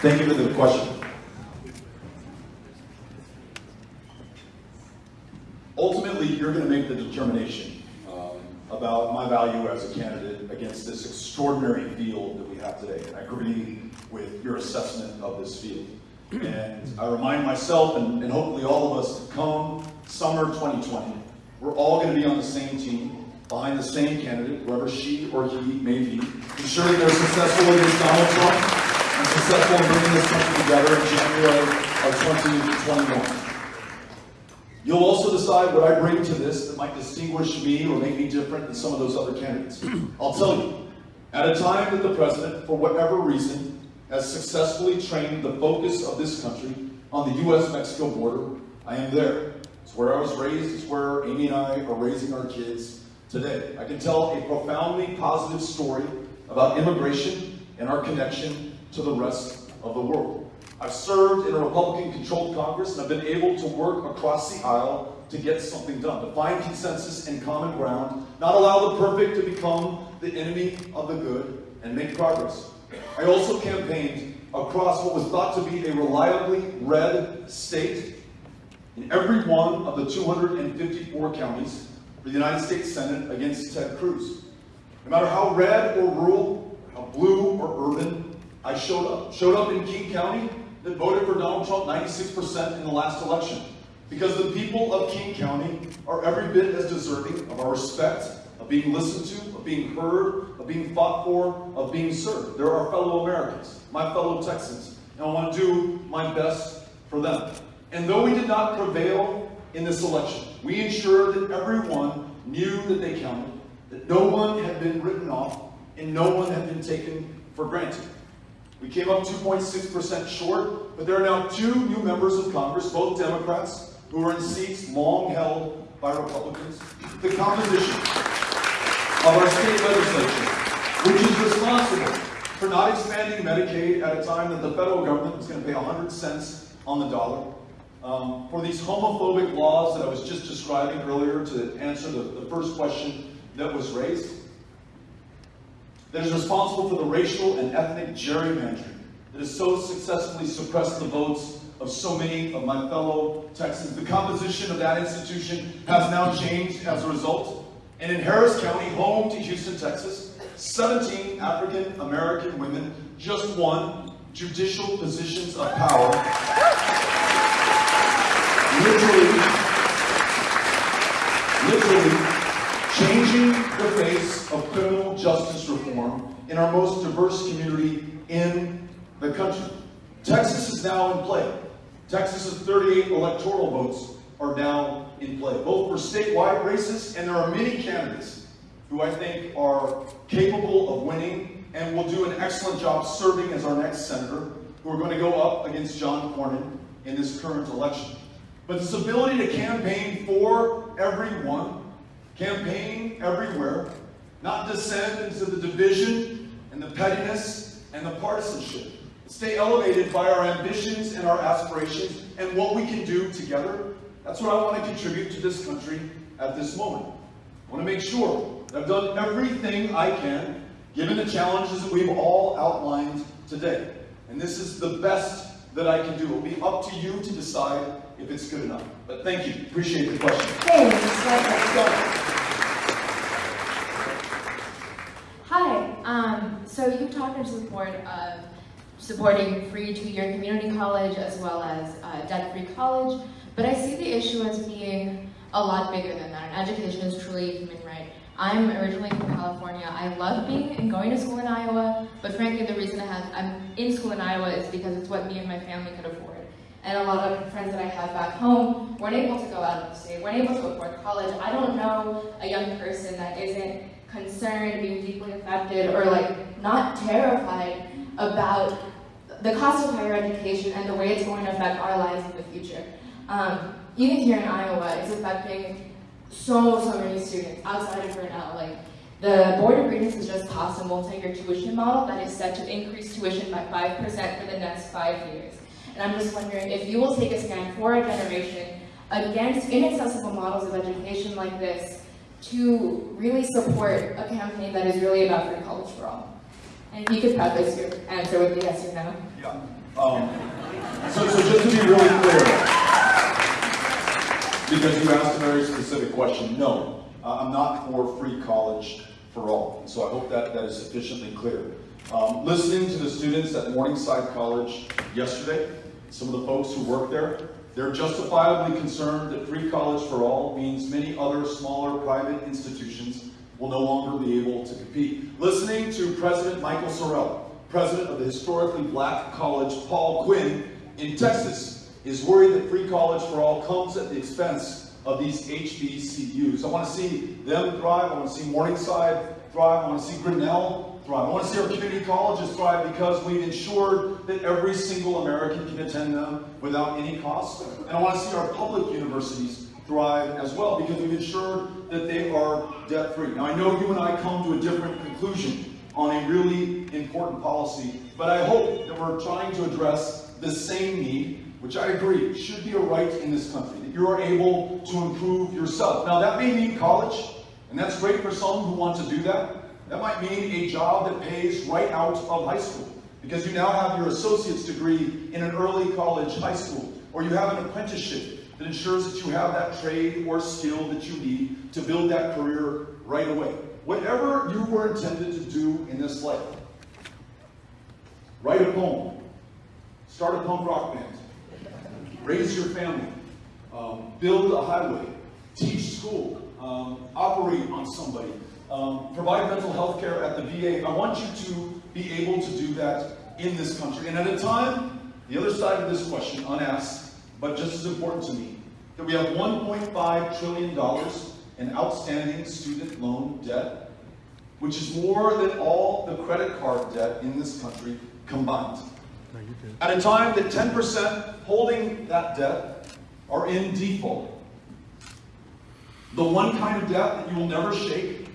Thank you for the question. Ultimately, you're going to make the determination um, about my value as a candidate against this extraordinary field that we have today. And I agree with your assessment of this field. And I remind myself, and, and hopefully all of us, to come summer 2020, we're all going to be on the same team, behind the same candidate, whoever she or he may be, ensuring they're successful against Donald Trump and successful in bringing this country together in January of 2021. You'll also decide what I bring to this that might distinguish me or make me different than some of those other candidates. I'll tell you, at a time that the president, for whatever reason, has successfully trained the focus of this country on the U.S.-Mexico border, I am there. Where I was raised, it's where Amy and I are raising our kids today. I can tell a profoundly positive story about immigration and our connection to the rest of the world. I've served in a Republican-controlled Congress and I've been able to work across the aisle to get something done, to find consensus and common ground, not allow the perfect to become the enemy of the good, and make progress. I also campaigned across what was thought to be a reliably red state in every one of the 254 counties for the United States Senate against Ted Cruz. No matter how red or rural, how blue or urban, I showed up. Showed up in King County that voted for Donald Trump 96% in the last election. Because the people of King County are every bit as deserving of our respect, of being listened to, of being heard, of being fought for, of being served. They're our fellow Americans, my fellow Texans, and I want to do my best for them. And though we did not prevail in this election, we ensured that everyone knew that they counted, that no one had been written off, and no one had been taken for granted. We came up 2.6% short, but there are now two new members of Congress, both Democrats, who are in seats long held by Republicans. The composition of our state legislature, which is responsible for not expanding Medicaid at a time that the federal government was going to pay 100 cents on the dollar, um, for these homophobic laws that I was just describing earlier to answer the, the first question that was raised, that is responsible for the racial and ethnic gerrymandering that has so successfully suppressed the votes of so many of my fellow Texans. The composition of that institution has now changed as a result. And in Harris County, home to Houston, Texas, 17 African American women just won judicial positions of power. Literally changing the face of criminal justice reform in our most diverse community in the country. Texas is now in play. Texas's 38 electoral votes are now in play, both for statewide races, and there are many candidates who I think are capable of winning and will do an excellent job serving as our next senator, who are going to go up against John Cornyn in this current election. But this ability to campaign for everyone, campaign everywhere, not descend into the division and the pettiness and the partisanship. Stay elevated by our ambitions and our aspirations and what we can do together. That's what I want to contribute to this country at this moment. I want to make sure that I've done everything I can, given the challenges that we've all outlined today. And this is the best that I can do. It will be up to you to decide if it's good enough. But thank you. Appreciate the question. Thanks. Hi, um, so you talked in support of supporting free two-year community college as well as uh, debt-free college, but I see the issue as being a lot bigger than that, and education is truly a human right. I'm originally from California. I love being and going to school in Iowa, but frankly the reason I have, I'm in school in Iowa is because it's what me and my family could afford. And a lot of friends that I have back home weren't able to go out of the state, weren't able to afford college. I don't know a young person that isn't concerned, being deeply affected, or like not terrified about the cost of higher education and the way it's going to affect our lives in the future. Um, even here in Iowa, it's affecting so, so many students outside of Grinnell. Like, the Board of Regents has just passed a multi-year tuition model that is set to increase tuition by 5% for the next five years. And I'm just wondering if you will take a stand for a generation against inaccessible models of education like this to really support a campaign that is really about free college for all. And you could preface your answer with a yes or no. Yeah. Um, so, so just to be really clear, because you asked a very specific question, no, I'm not for free college for all. So I hope that that is sufficiently clear. Um, listening to the students at Morningside College yesterday, some of the folks who work there, they're justifiably concerned that free college for all means many other smaller private institutions will no longer be able to compete. Listening to President Michael Sorrell, president of the historically black college Paul Quinn in Texas, is worried that free college for all comes at the expense of these HBCUs. I want to see them thrive. I want to see Morningside thrive. I want to see Grinnell thrive. I want to see our community colleges thrive because we've ensured that every single American can attend them without any cost. And I want to see our public universities thrive as well because we've ensured that they are debt-free. Now I know you and I come to a different conclusion on a really important policy, but I hope that we're trying to address the same need which I agree should be a right in this country, that you are able to improve yourself. Now that may mean college, and that's great for some who want to do that. That might mean a job that pays right out of high school, because you now have your associate's degree in an early college high school, or you have an apprenticeship that ensures that you have that trade or skill that you need to build that career right away. Whatever you were intended to do in this life, write a poem, start a punk rock band, raise your family, um, build a highway, teach school, um, operate on somebody. Um, provide mental health care at the VA. I want you to be able to do that in this country. And at a time, the other side of this question, unasked, but just as important to me, that we have $1.5 trillion in outstanding student loan debt, which is more than all the credit card debt in this country combined. At a time that 10% holding that debt are in default. The one kind of debt that you will never shake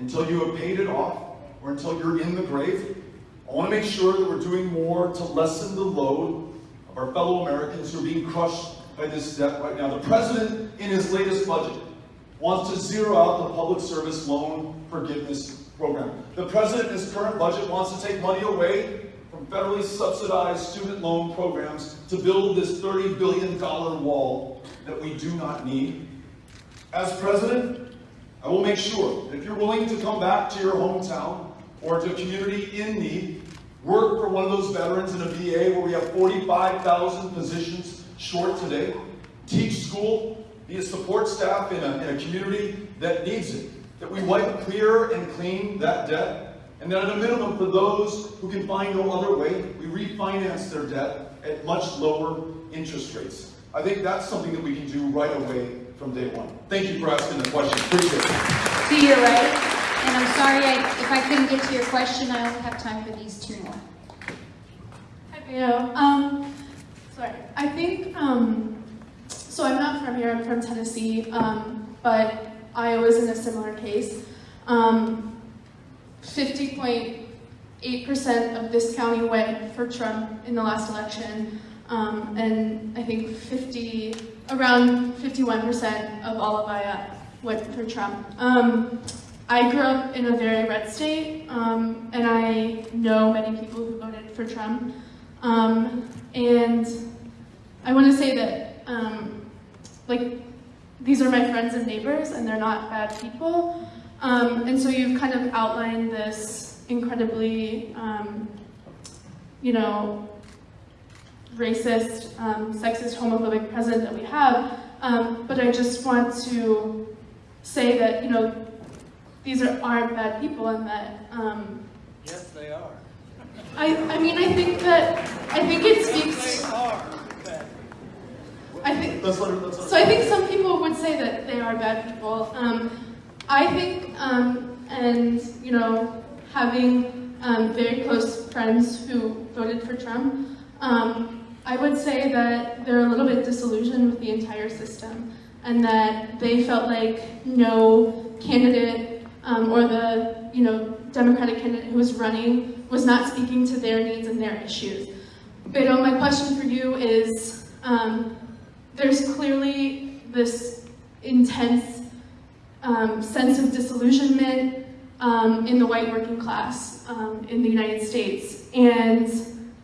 until you have paid it off or until you're in the grave. I want to make sure that we're doing more to lessen the load of our fellow Americans who are being crushed by this debt right now. The president, in his latest budget, wants to zero out the public service loan forgiveness program. The president, in his current budget, wants to take money away from federally subsidized student loan programs to build this $30 billion wall that we do not need. As president, I will make sure that if you're willing to come back to your hometown or to a community in need, work for one of those veterans in a VA where we have 45,000 positions short today, teach school, be a support staff in a, in a community that needs it, that we wipe clear and clean that debt, and that at a minimum for those who can find no other way, we refinance their debt at much lower interest rates. I think that's something that we can do right away from day one. Thank you for asking the question. Appreciate it. To your right, and I'm sorry I, if I couldn't get to your question, I only have time for these two more. Hi, Beto. Um, sorry. I think, um, so I'm not from here, I'm from Tennessee, um, but Iowa's in a similar case. Um, 50.8% of this county went for Trump in the last election, um, and I think 50, around 51% of all of Iowa went for Trump. Um, I grew up in a very red state, um, and I know many people who voted for Trump. Um, and I want to say that, um, like, these are my friends and neighbors, and they're not bad people. Um, and so you've kind of outlined this incredibly, um, you know, racist, um, sexist, homophobic president that we have. Um, but I just want to say that, you know, these are, aren't bad people and that, um, Yes, they are. I, I mean, I think that, I think it speaks, They are bad. I think, her, let's let her. so I think some people would say that they are bad people. Um, I think, um, and you know, having um, very close friends who voted for Trump, um, I would say that they're a little bit disillusioned with the entire system, and that they felt like no candidate um, or the you know Democratic candidate who was running was not speaking to their needs and their issues. But uh, my question for you is. Um, there's clearly this intense um, sense of disillusionment um, in the white working class um, in the United States. And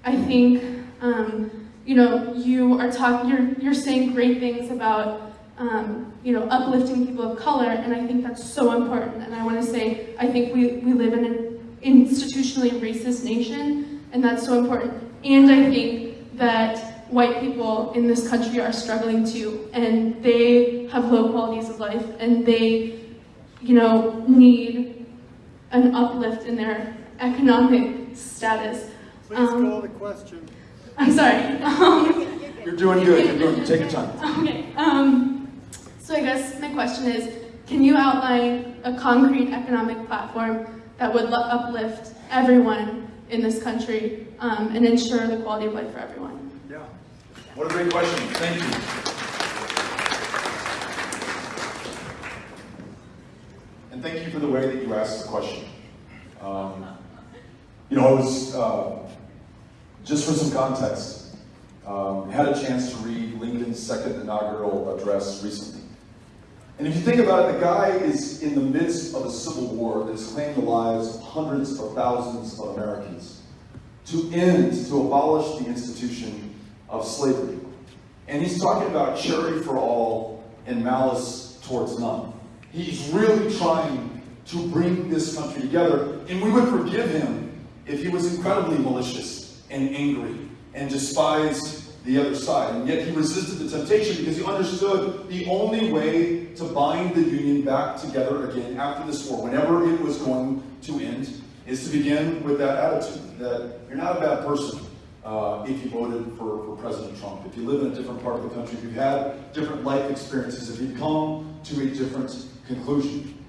I think, um, you know, you are talking, you're, you're saying great things about, um, you know, uplifting people of color, and I think that's so important. And I want to say, I think we, we live in an institutionally racist nation, and that's so important. And I think that white people in this country are struggling too, and they have low qualities of life, and they, you know, need an uplift in their economic status. Please Um, call the question. I'm sorry. Um, You're doing good. You're doing. Take your time. Okay, um, so I guess my question is, can you outline a concrete economic platform that would uplift everyone in this country um, and ensure the quality of life for everyone? Yeah. What a great question. Thank you. And thank you for the way that you asked the question. Um, you know, I was, uh, just for some context, um, had a chance to read Lincoln's second inaugural address recently. And if you think about it, the guy is in the midst of a civil war that has claimed the lives of hundreds of thousands of Americans to end, to abolish the institution of slavery. And he's talking about charity for all and malice towards none. He's really trying to bring this country together, and we would forgive him if he was incredibly malicious and angry and despised the other side. And yet he resisted the temptation because he understood the only way to bind the Union back together again after this war, whenever it was going to end, is to begin with that attitude that you're not a bad person uh, if you voted for, for President Trump, if you live in a different part of the country, if you've had different life experiences, if you've come to a different conclusion.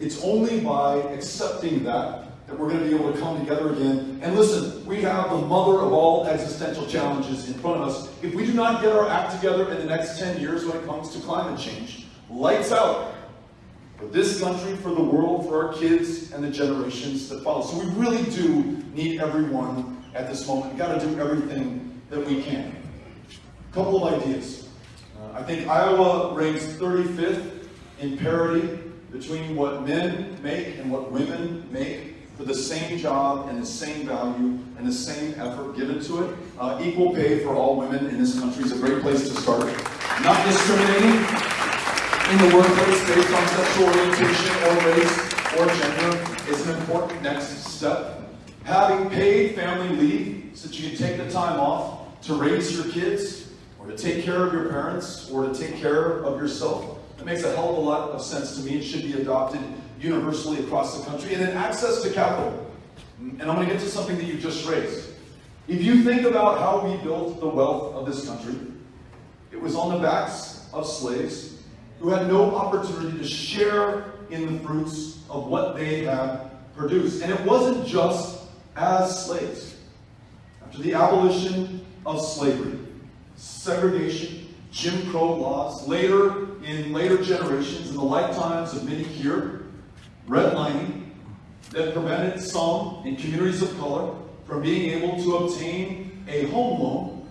It's only by accepting that that we're going to be able to come together again. And listen, we have the mother of all existential challenges in front of us. If we do not get our act together in the next 10 years when it comes to climate change, lights out for this country, for the world, for our kids, and the generations that follow. So we really do need everyone at this moment. We've got to do everything that we can. A couple of ideas. Uh, I think Iowa ranks 35th in parity between what men make and what women make for the same job and the same value and the same effort given to it. Uh, equal pay for all women in this country is a great place to start. Not discriminating in the workplace based on sexual orientation or race or gender is an important next step. Having paid family leave so that you can take the time off to raise your kids or to take care of your parents or to take care of yourself. It makes a hell of a lot of sense to me. It should be adopted universally across the country. And then access to capital. And I'm going to get to something that you just raised. If you think about how we built the wealth of this country, it was on the backs of slaves who had no opportunity to share in the fruits of what they had produced. And it wasn't just as slaves. After the abolition of slavery, segregation, Jim Crow laws, later in later generations, in the lifetimes of many here, redlining that prevented some in communities of color from being able to obtain a home loan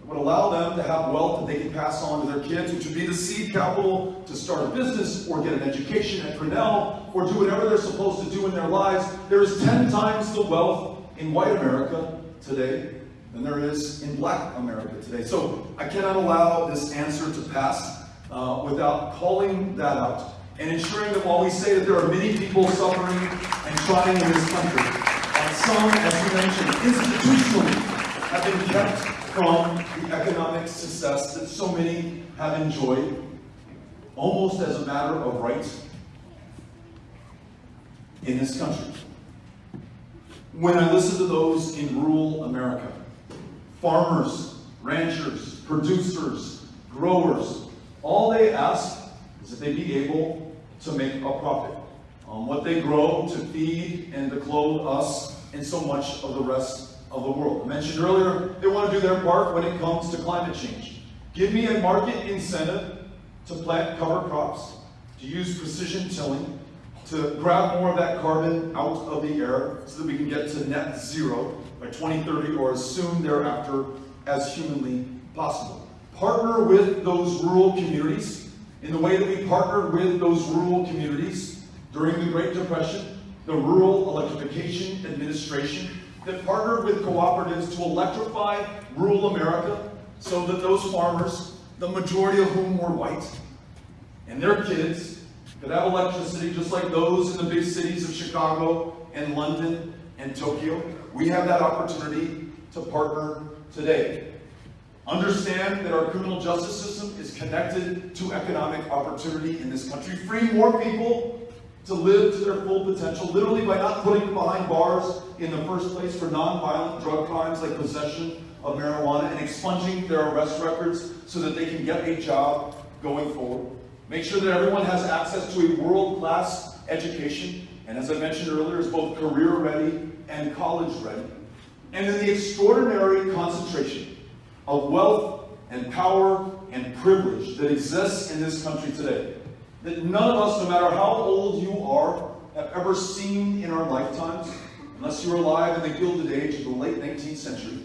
that would allow them to have wealth that they could pass on to their kids, which would be the seed capital to start a business or get an education at Grinnell or do whatever they're supposed to do in their lives. There is 10 times the wealth in white America today than there is in black America today. So I cannot allow this answer to pass uh, without calling that out and ensuring that while we say that there are many people suffering and trying in this country, and some, as you mentioned, institutionally have been kept from the economic success that so many have enjoyed, almost as a matter of right in this country. When I listen to those in rural America, farmers, ranchers, producers, growers, all they ask is that they be able to make a profit on what they grow to feed and to clothe us and so much of the rest of the world. I mentioned earlier, they want to do their part when it comes to climate change. Give me a market incentive to plant cover crops, to use precision tilling, to grab more of that carbon out of the air so that we can get to net zero by 2030 or as soon thereafter as humanly possible. Partner with those rural communities in the way that we partnered with those rural communities during the Great Depression, the Rural Electrification Administration that partnered with cooperatives to electrify rural America so that those farmers, the majority of whom were white, and their kids could have electricity just like those in the big cities of Chicago and London and Tokyo. We have that opportunity to partner today. Understand that our criminal justice system is connected to economic opportunity in this country. Free more people to live to their full potential, literally by not putting them behind bars in the first place for nonviolent drug crimes like possession of marijuana and expunging their arrest records so that they can get a job going forward. Make sure that everyone has access to a world-class education, and as I mentioned earlier, is both career-ready and college-ready. And then the extraordinary concentration of wealth and power and privilege that exists in this country today that none of us, no matter how old you are, have ever seen in our lifetimes, unless you were alive in the Gilded Age of the late 19th century.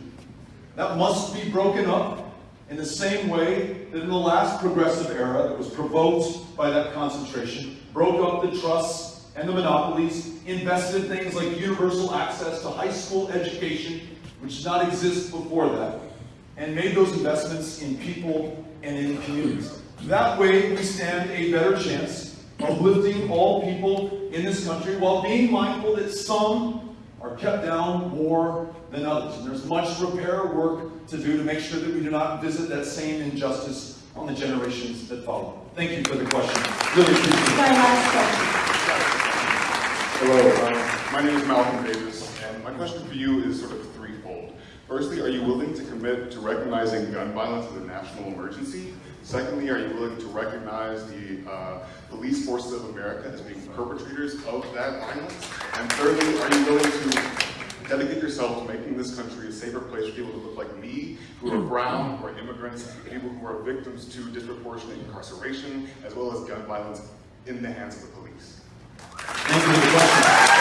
That must be broken up in the same way that in the last progressive era that was provoked by that concentration, broke up the trusts and the monopolies, invested in things like universal access to high school education, which did not exist before that, and made those investments in people and in communities. That way, we stand a better chance of lifting all people in this country while being mindful that some are kept down more than others. And there's much repair work to do to make sure that we do not visit that same injustice on the generations that follow. Thank you for the question. Really appreciate it. My last question. Hello, um, my name is Malcolm Davis, and my question for you is sort of threefold. Firstly, are you willing to commit to recognizing gun violence as a national emergency? Secondly, are you willing to recognize the uh, police forces of America as being perpetrators of that violence? And thirdly, are you willing to dedicate yourself to making this country a safer place for people who look like me, who are brown, who are immigrants, people who are victims to disproportionate incarceration, as well as gun violence in the hands of the police? Thank you for the question.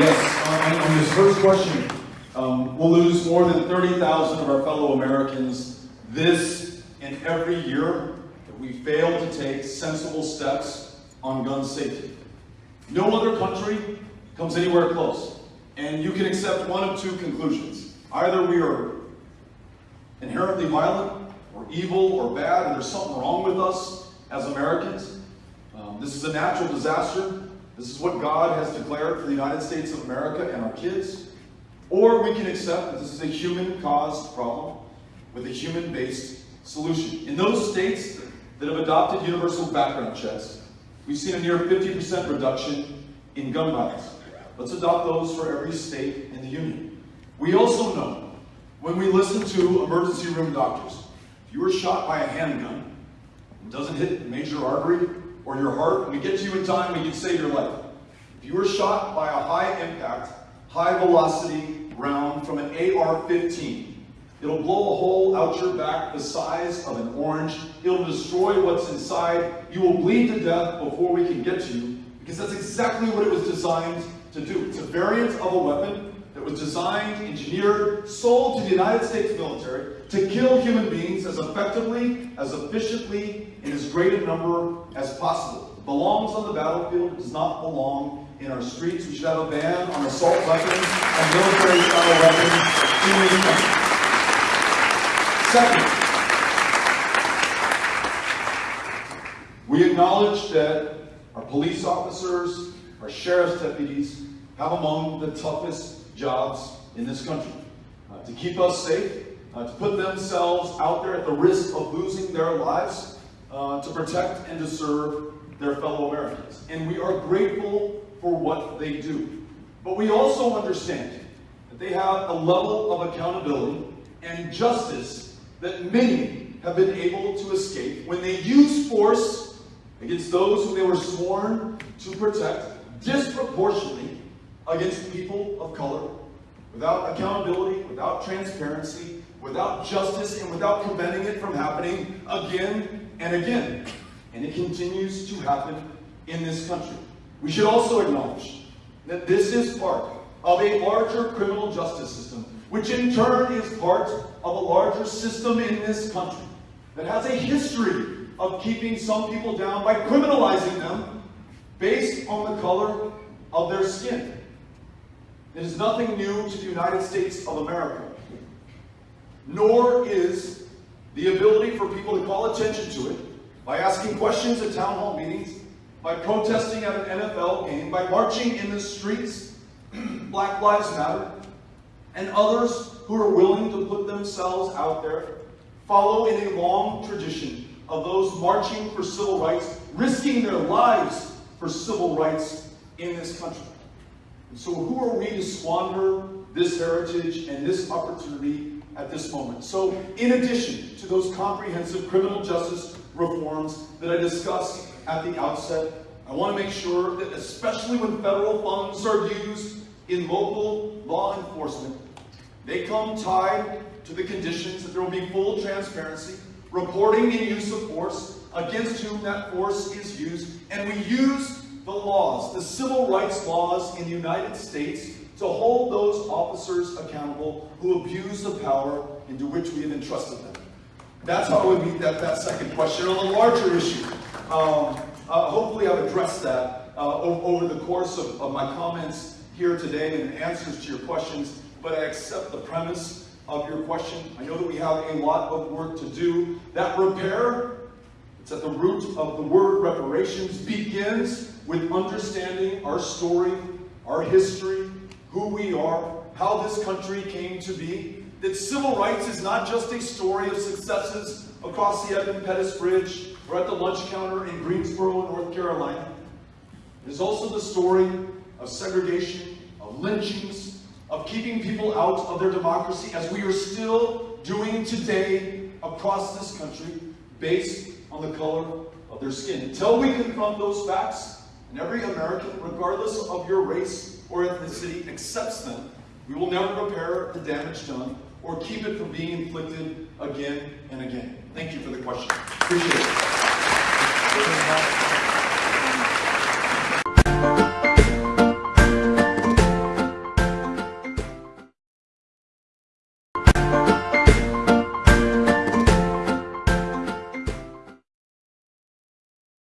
Yes, on, on this first question, um, we'll lose more than 30,000 of our fellow Americans this and every year that we fail to take sensible steps on gun safety. No other country comes anywhere close. And you can accept one of two conclusions. Either we are inherently violent, or evil, or bad, and there's something wrong with us as Americans. Um, this is a natural disaster. This is what God has declared for the United States of America and our kids. Or we can accept that this is a human-caused problem with a human-based solution. In those states that have adopted universal background checks, we've seen a near 50% reduction in gun violence. Let's adopt those for every state in the union. We also know when we listen to emergency room doctors, if you were shot by a handgun, and doesn't hit a major artery or your heart, we get to you in time, we can save your life. If you were shot by a high impact, high velocity round from an AR-15, it'll blow a hole out your back the size of an orange. It'll destroy what's inside. You will bleed to death before we can get to you because that's exactly what it was designed to do. It's a variant of a weapon that was designed, engineered, sold to the United States military to kill human beings as effectively, as efficiently, in as great a number as possible. It belongs on the battlefield, it does not belong in our streets. We should have a ban on assault weapons and military-style weapons in this country. Second, we acknowledge that our police officers, our sheriff's deputies, have among the toughest jobs in this country. Uh, to keep us safe, uh, to put themselves out there at the risk of losing their lives, uh, to protect and to serve their fellow Americans. And we are grateful for what they do. But we also understand that they have a level of accountability and justice that many have been able to escape when they use force against those whom they were sworn to protect disproportionately against people of color without accountability, without transparency, without justice, and without preventing it from happening again and again. And it continues to happen in this country. We should also acknowledge that this is part of a larger criminal justice system, which in turn is part of a larger system in this country that has a history of keeping some people down by criminalizing them based on the color of their skin. It is nothing new to the United States of America, nor is the ability for people to call attention to it by asking questions at town hall meetings, by protesting at an NFL game, by marching in the streets, Black Lives Matter, and others who are willing to put themselves out there follow in a long tradition of those marching for civil rights, risking their lives for civil rights in this country. And so who are we to squander this heritage and this opportunity at this moment? So in addition to those comprehensive criminal justice reforms that I discussed at the outset, I want to make sure that especially when federal funds are used in local law enforcement, they come tied to the conditions that there will be full transparency, reporting and use of force against whom that force is used, and we use the laws, the civil rights laws in the United States to hold those officers accountable who abuse the power into which we have entrusted them. That's how I would meet that, that second question. On the larger issue, um, uh, hopefully I've addressed that uh, over the course of, of my comments here today and answers to your questions, but I accept the premise of your question. I know that we have a lot of work to do. That repair, it's at the root of the word reparations, begins with understanding our story, our history, who we are, how this country came to be, that civil rights is not just a story of successes across the Edmund Pettus Bridge or at the lunch counter in Greensboro, North Carolina. It is also the story of segregation, of lynchings, of keeping people out of their democracy, as we are still doing today across this country, based on the color of their skin. Until we confront those facts, and every American, regardless of your race or ethnicity, accepts them, we will never repair the damage done or keep it from being inflicted again and again. Thank you for the question. Appreciate it.